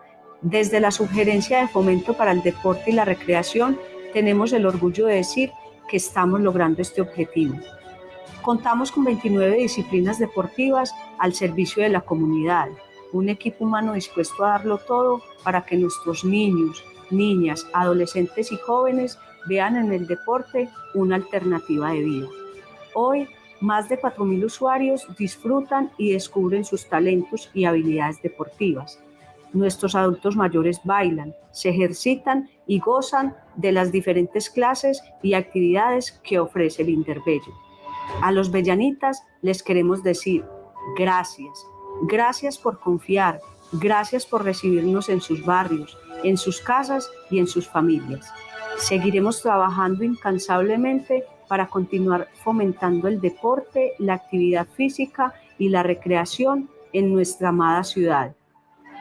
Desde la sugerencia de fomento para el deporte y la recreación, tenemos el orgullo de decir que estamos logrando este objetivo. Contamos con 29 disciplinas deportivas al servicio de la comunidad, un equipo humano dispuesto a darlo todo para que nuestros niños, niñas, adolescentes y jóvenes vean en el deporte una alternativa de vida. Hoy, más de 4.000 usuarios disfrutan y descubren sus talentos y habilidades deportivas. Nuestros adultos mayores bailan, se ejercitan y gozan de las diferentes clases y actividades que ofrece el Interbello. A los bellanitas les queremos decir gracias, gracias por confiar, gracias por recibirnos en sus barrios, en sus casas y en sus familias. Seguiremos trabajando incansablemente para continuar fomentando el deporte, la actividad física y la recreación en nuestra amada ciudad.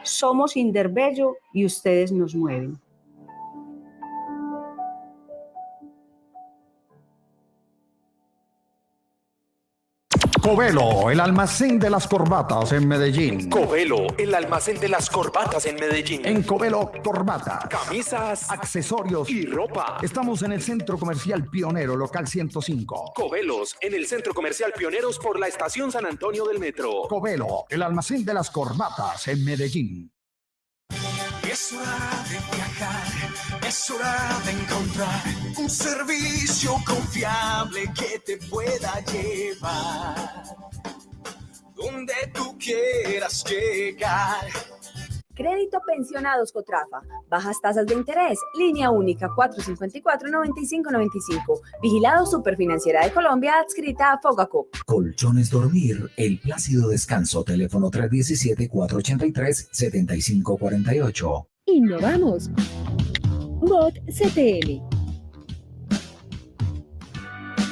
Somos Inderbello y ustedes nos mueven. Covelo, el almacén de las corbatas en Medellín. Covelo, el almacén de las corbatas en Medellín. En Covelo, corbatas, Camisas, accesorios y ropa. Estamos en el Centro Comercial Pionero, local 105. Covelos, en el Centro Comercial Pioneros por la Estación San Antonio del Metro. Covelo, el almacén de las corbatas en Medellín. Es hora de viajar, es hora de encontrar un servicio confiable que te pueda llevar donde tú quieras llegar. Crédito Pensionados Cotrafa. Bajas tasas de interés. Línea única 454-9595. Vigilado Superfinanciera de Colombia adscrita a Fogacop. Colchones Dormir, el plácido descanso, teléfono 317-483-7548. Innovamos. Bot CTM.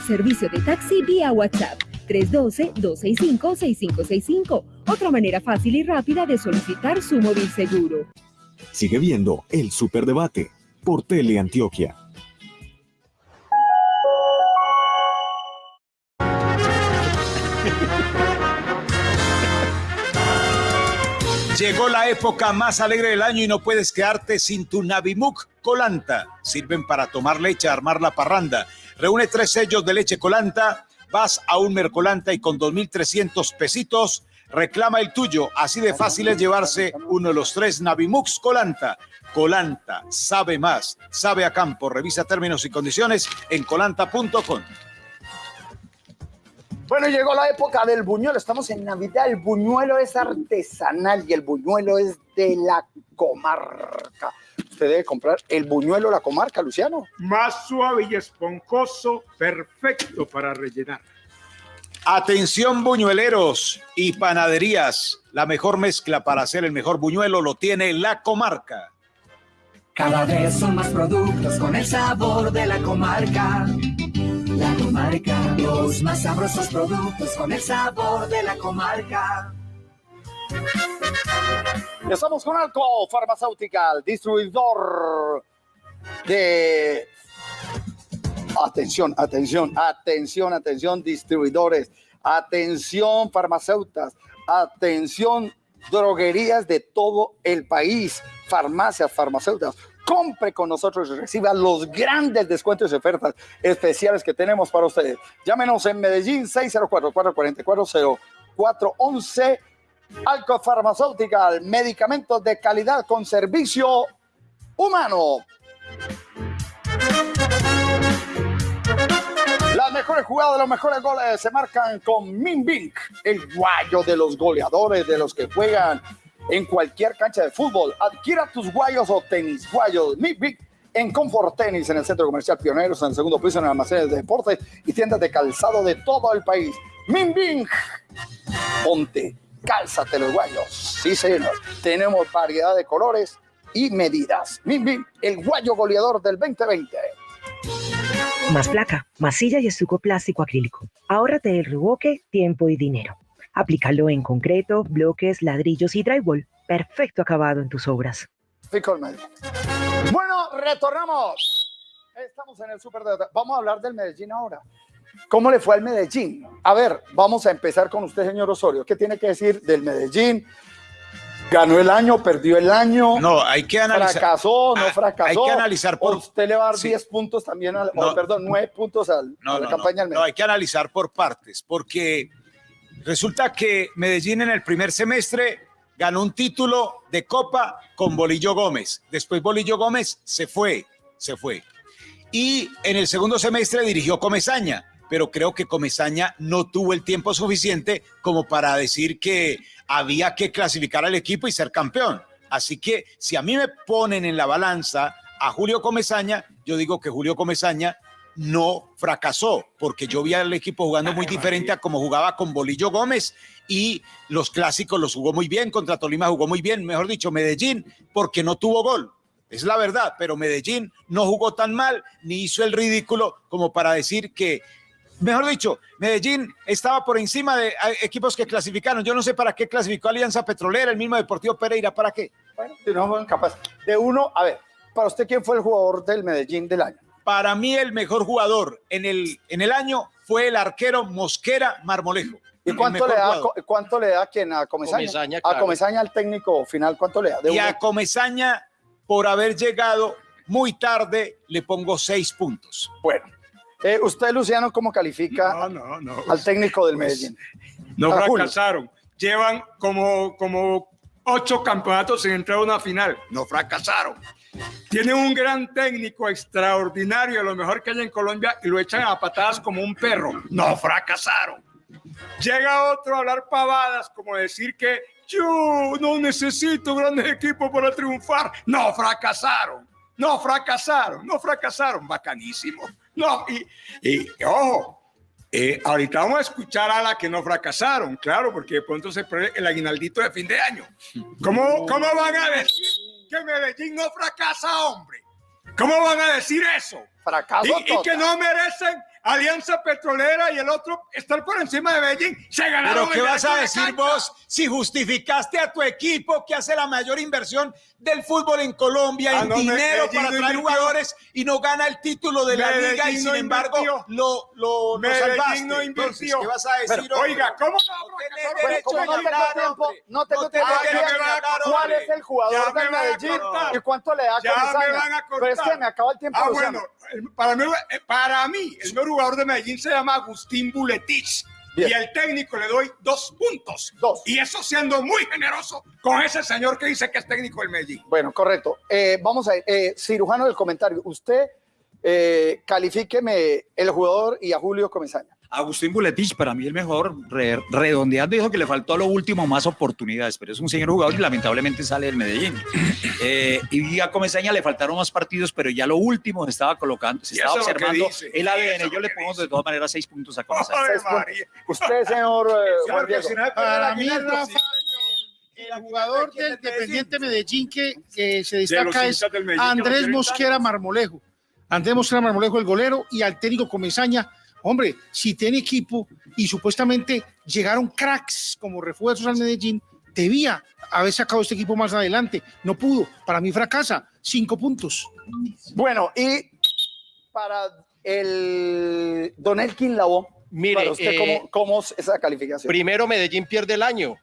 Servicio de taxi vía WhatsApp 312-265-6565. Otra manera fácil y rápida de solicitar su móvil seguro. Sigue viendo el Superdebate por Teleantioquia. Llegó la época más alegre del año y no puedes quedarte sin tu Navimuk Colanta. Sirven para tomar leche, armar la parranda. Reúne tres sellos de leche Colanta, vas a un Mercolanta y con 2.300 pesitos reclama el tuyo. Así de fácil es llevarse uno de los tres Navimux Colanta. Colanta, sabe más, sabe a campo. Revisa términos y condiciones en colanta.com. Bueno, llegó la época del buñuelo. Estamos en Navidad. El buñuelo es artesanal y el buñuelo es de la comarca. Usted debe comprar el buñuelo la comarca, Luciano. Más suave y esponjoso, perfecto para rellenar. Atención buñueleros y panaderías. La mejor mezcla para hacer el mejor buñuelo lo tiene la comarca. Cada vez son más productos con el sabor de la comarca. La comarca, los más sabrosos productos con el sabor de la comarca. Estamos con Alco Farmacéutica, distribuidor de... Atención, atención, atención, atención, distribuidores. Atención, farmacéuticas. Atención, droguerías de todo el país. Farmacias, farmacéuticas. Compre con nosotros y reciba los grandes descuentos y ofertas especiales que tenemos para ustedes. Llámenos en Medellín 604-444-0411. Alco medicamentos de calidad con servicio humano. Las mejores jugadas, los mejores goles se marcan con Minbink, el guayo de los goleadores, de los que juegan en cualquier cancha de fútbol. Adquiera tus guayos o tenis guayos Minbink en Comfort Tenis, en el Centro Comercial Pioneros, en el segundo piso, en almacén de deportes y tiendas de calzado de todo el país. Minbink, ponte, cálzate los guayos. Sí, señor. Tenemos variedad de colores y medidas. Minbink, el guayo goleador del 2020. Más placa, masilla y estuco plástico acrílico. Ahórrate el reboque, tiempo y dinero. Aplícalo en concreto, bloques, ladrillos y drywall. Perfecto acabado en tus obras. Bueno, retornamos. Estamos en el Super de... Vamos a hablar del Medellín ahora. ¿Cómo le fue al Medellín? A ver, vamos a empezar con usted, señor Osorio. ¿Qué tiene que decir del Medellín? ¿Ganó el año, perdió el año? No, hay que analizar. ¿Fracasó, no Ah, fracasó? Hay que analizar por. ¿O usted le va a dar Sí. 10 puntos también, al, o, No. perdón, 9 puntos al, No, a la no, campaña del no, no, hay que analizar por partes, porque resulta que Medellín en el primer semestre ganó un título de Copa con Bolillo Gómez. Después Bolillo Gómez se fue, se fue. Y en el segundo semestre dirigió Comesaña, pero creo que Comesaña no tuvo el tiempo suficiente como para decir que había que clasificar al equipo y ser campeón. Así que si a mí me ponen en la balanza a Julio Comesaña, yo digo que Julio Comesaña no fracasó, porque yo vi al equipo jugando muy diferente a como jugaba con Bolillo Gómez y los clásicos los jugó muy bien, contra Tolima jugó muy bien, mejor dicho, Medellín, porque no tuvo gol. Es la verdad, pero Medellín no jugó tan mal ni hizo el ridículo como para decir que, mejor dicho, Medellín estaba por encima de eh, equipos que clasificaron. Yo no sé para qué clasificó Alianza Petrolera, el mismo Deportivo Pereira, ¿para qué? Bueno, si no capaces. De uno, a ver, para usted, ¿quién fue el jugador del Medellín del año? Para mí el mejor jugador en el, en el año fue el arquero Mosquera Marmolejo. ¿Y cuánto le, da, cuánto le da a quién? ¿A Comesaña? Comesaña, A. Comesaña, al técnico final, ¿cuánto le da? De Y uno. a Comesaña, por haber llegado muy tarde, le pongo seis puntos. Bueno, eh, usted, Luciano, ¿cómo califica al técnico del Pues, Medellín? No Julio. fracasaron. Llevan como, como ocho campeonatos sin entrar a una final. No fracasaron. Tienen un gran técnico extraordinario, lo mejor que hay en Colombia, y lo echan a patadas como un perro. No fracasaron. Llega otro a hablar pavadas, como decir que yo no necesito grandes equipos para triunfar. No fracasaron. No fracasaron. No fracasaron. Bacanísimo. No, y, y, ojo, eh, ahorita vamos a escuchar a la que no fracasaron, claro, porque de pronto se pone el aguinaldito de fin de año. ¿Cómo, cómo van a decir que Medellín no fracasa, hombre? ¿Cómo van a decir eso? Fracaso Y, y que no merecen Alianza Petrolera y el otro estar por encima de Medellín. Se ganaron Pero ¿qué vas a de decir vos si justificaste a tu equipo que hace la mayor inversión del fútbol en Colombia Ah, en no, dinero Medellín para traer invirtió. jugadores y no gana el título de la liga y sin no embargo invirtió. lo, lo, lo Medellín salvaste? no Entonces, invirtió. ¿qué vas a decir? Pero, oiga, ¿cómo no tengo tiempo, no tengo tiempo ¿cuál es el jugador a Medellín cortar. y cuánto le da Ya me van a Pero es que cortar. me acaba el tiempo, Ah, bueno, para mí, eh, para mí, el mejor jugador de Medellín se llama Agustín Buletich. Bien. Y al técnico le doy dos puntos. Dos. Y eso siendo muy generoso con ese señor que dice que es técnico del Medellín. Bueno, correcto. Eh, vamos a ir. Eh, cirujano del comentario. Usted eh, califíqueme el jugador y a Julio Comesaña. Agustín Buletich, para mí el mejor, re- redondeando, dijo que le faltó a lo último más oportunidades, pero es un señor jugador y lamentablemente sale del Medellín. Eh, y a Comesaña le faltaron más partidos, pero ya lo último se estaba colocando, se estaba es observando el y ADN. es Yo le pongo de todas maneras seis puntos a Comesaña. Usted, señor eh, Juan Diego. Para mí, Rafa, el jugador del Independiente Medellín que, que se destaca es que lo Andrés Mosquera Marmolejo. Andrés Mosquera Marmolejo, el golero, y al técnico Comesaña. Hombre, si tiene equipo y supuestamente llegaron cracks como refuerzos al Medellín, debía haber sacado este equipo más adelante. No pudo. Para mí fracasa. Cinco puntos. Bueno, y para el Don Elkin Labo, Mire, para usted, eh, ¿cómo, cómo es esa calificación? Primero, Medellín pierde el año.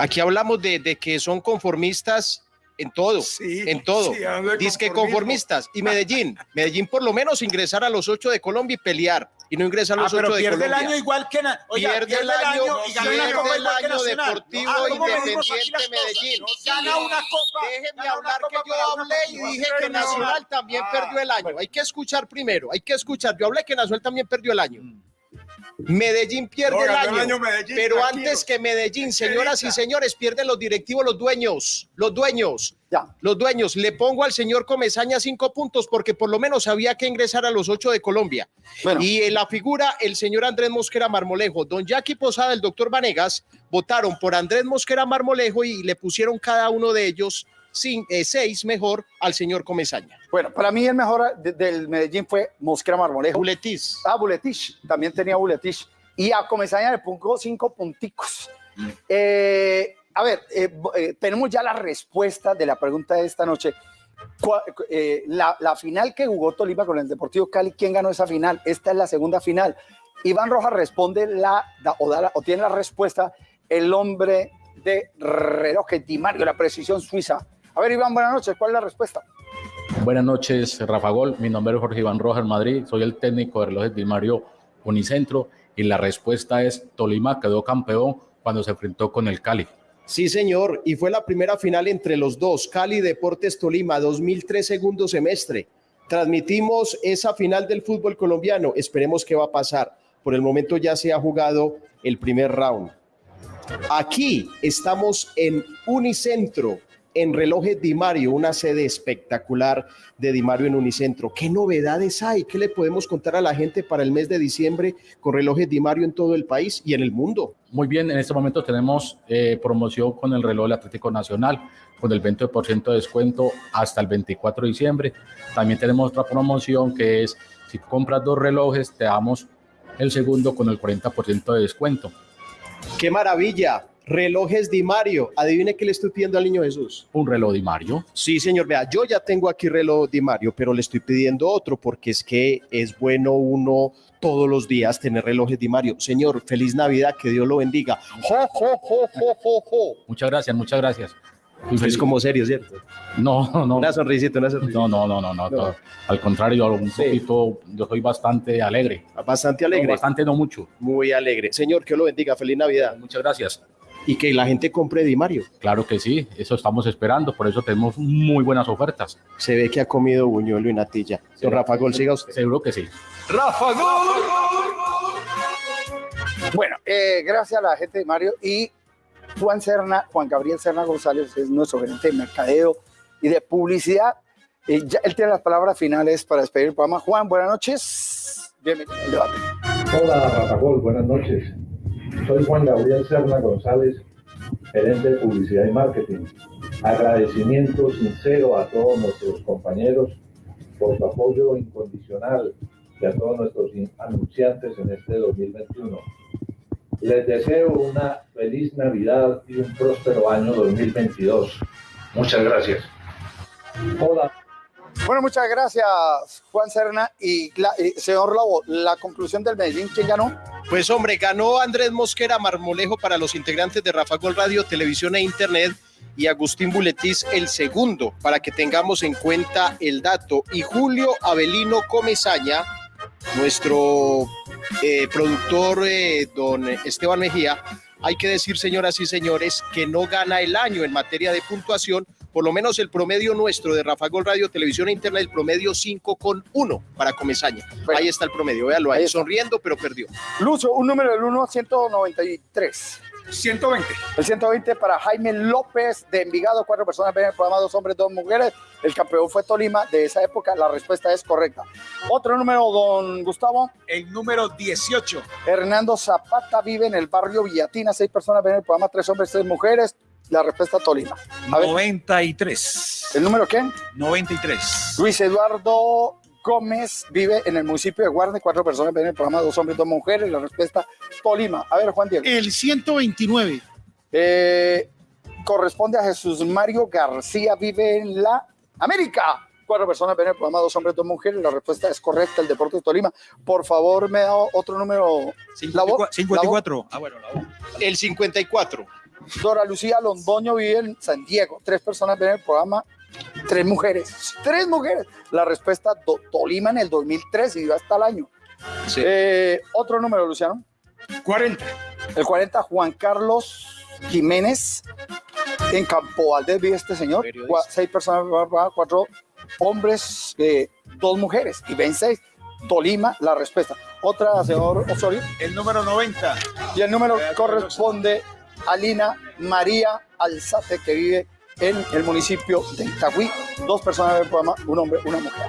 Aquí hablamos de, de que son conformistas en todo, en todo. sí, hablando de Dice que conformistas. Y Medellín, Medellín por lo menos ingresar a los ocho de Colombia y pelear. Y no ingresa a Ah, los pero ocho de pierde el año igual que oiga, pierde el año, y gana una copa igual que Nacional. Deportivo Ah, ¿cómo medimos aquí Independiente? Medellín. Gana una copa. Déjeme hablar que yo hablé y dije que Nacional también Ah, perdió el año. Hay que escuchar primero, hay que escuchar. Yo hablé que Nacional también perdió el año. Medellín pierde No, el año, el año Medellín, pero tranquilo. antes que Medellín, señoras y señores, pierden los directivos, los dueños, los dueños, Ya. los dueños. Le pongo al señor Comesaña cinco puntos porque por lo menos había que ingresar a los ocho de Colombia. Bueno. Y en la figura, el señor Andrés Mosquera Marmolejo, don Jackie Posada, el doctor Vanegas, votaron por Andrés Mosquera Marmolejo y le pusieron cada uno de ellos 6 mejor al señor Comesaña. Bueno, para mí el mejor de- del Medellín fue Mosquera Marmolejo. Buletis. Ah, Buletich. También tenía Buletich. Y a Comesaña le pongo cinco punticos. Eh, a ver, eh, eh, tenemos ya la respuesta de la pregunta de esta noche. Eh, la, la final que jugó Tolima con el Deportivo Cali, ¿quién ganó esa final? Esta es la segunda final. Iván Rojas responde la, da- o, da la- o tiene la respuesta el hombre de relojes Di Mario, la precisión suiza. A ver, Iván, buenas noches. ¿Cuál es la respuesta? Buenas noches, Rafa Gol. Mi nombre es Jorge Iván Rojas Madrid. Soy el técnico de relojes Di Mario Unicentro y la respuesta es Tolima quedó campeón cuando se enfrentó con el Cali. Sí, señor, y fue la primera final entre los dos, Cali Deportes Tolima, 2003 segundo semestre. Transmitimos esa final del fútbol colombiano, esperemos qué va a pasar. Por el momento ya se ha jugado el primer round. Aquí estamos en Unicentro, en Relojes Di Mario, una sede espectacular de Di Mario en Unicentro. ¿Qué novedades hay? ¿Qué le podemos contar a la gente para el mes de diciembre con Relojes Di Mario en todo el país y en el mundo? Muy bien, en este momento tenemos eh, promoción con el reloj del Atlético Nacional, con el 20% de descuento hasta el 24 de diciembre. También tenemos otra promoción que es, si compras dos relojes, te damos el segundo con el 40% de descuento. ¡Qué maravilla! Relojes Di Mario. Adivine qué le estoy pidiendo al niño Jesús. Un reloj Di Mario. Sí, señor. Vea, yo ya tengo aquí reloj Di Mario, pero le estoy pidiendo otro porque es que es bueno uno todos los días tener relojes Di Mario. Señor, feliz Navidad, que Dios lo bendiga. Jo. Muchas gracias, muchas gracias. Usted es como serio, ¿cierto? No, no. Una sonrisita, una sonrisita. No, no, no, no, no. No. Al contrario, un poquito, yo soy bastante alegre. Bastante alegre. No, bastante, no mucho. Muy alegre. Señor, que lo bendiga. Feliz Navidad. Muchas gracias. Y que la gente compre Di Mario. Claro que sí, eso estamos esperando, por eso tenemos muy buenas ofertas. Se ve que ha comido buñuelo y natilla. Don Rafa Gol, siga usted. Seguro que sí. Rafa Bueno, eh, gracias a la gente de Mario y Juan Serna, Juan Gabriel Serna González es nuestro gerente de mercadeo y de publicidad. Eh, ya él tiene las palabras finales para despedir el programa. Juan, buenas noches. Bienvenido al debate. Hola, Rafa Gol, buenas noches. Soy Juan Gabriel Serna González, gerente de publicidad y marketing. Agradecimiento sincero a todos nuestros compañeros por su apoyo incondicional y a todos nuestros anunciantes en este 2021. Les deseo una feliz Navidad y un próspero año 2022. Muchas gracias. Hola. Bueno, muchas gracias, Juan Serna. Y, y, señor Lobo, la conclusión del Medellín, ¿quién ganó? Pues hombre, ganó Andrés Mosquera Marmolejo para los integrantes de Rafa Gol Radio, Televisión e Internet y Agustín Buletiz el segundo, para que tengamos en cuenta el dato. Y Julio Avelino Comezaña, nuestro eh, productor, eh, don Esteban Mejía, hay que decir, señoras y señores, que no gana el año en materia de puntuación, por lo menos el promedio nuestro de Rafa Gol Radio, Televisión e Internet, el promedio 5 con 1 para Comezaña. Ahí está el promedio, véalo ahí, sonriendo, pero perdió. Lucho, un número del 1 a 193. 120. El 120 para Jaime López de Envigado, cuatro personas ven el programa, dos hombres, dos mujeres. El campeón fue Tolima de esa época, la respuesta es correcta. Otro número, don Gustavo. El número 18. Hernando Zapata vive en el barrio Villatina, seis personas ven el programa, tres hombres, tres mujeres. La respuesta Tolima. A ver, 93. ¿El número qué? 93. Luis Eduardo Gómez vive en el municipio de Guarne, cuatro personas ven el programa, dos hombres, dos mujeres. La respuesta Tolima. A ver, Juan Diego. El 129. Eh, corresponde a Jesús Mario García, vive en la América. Cuatro personas ven el programa, dos hombres, dos mujeres. La respuesta es correcta, el Deporte de Tolima. Por favor, me da otro número. La voz- 54. Ah, bueno, la voz. El 54. Dora Lucía Londoño vive en San Diego. Tres personas ven el programa, tres mujeres. Tres mujeres. La respuesta Do- Tolima en el 2013 y va hasta el año. Eh, otro número, Luciano. 40. El 40, Juan Carlos Jiménez. En Campo Valdés vive este señor. Seis personas, cuatro hombres, eh, dos mujeres. Y ven seis. Tolima, la respuesta. Otra, señor Osorio. El número 90. Y el número corresponde Alina María Alzate, que vive en el municipio de Itagüí. Dos personas del programa, un hombre, una mujer.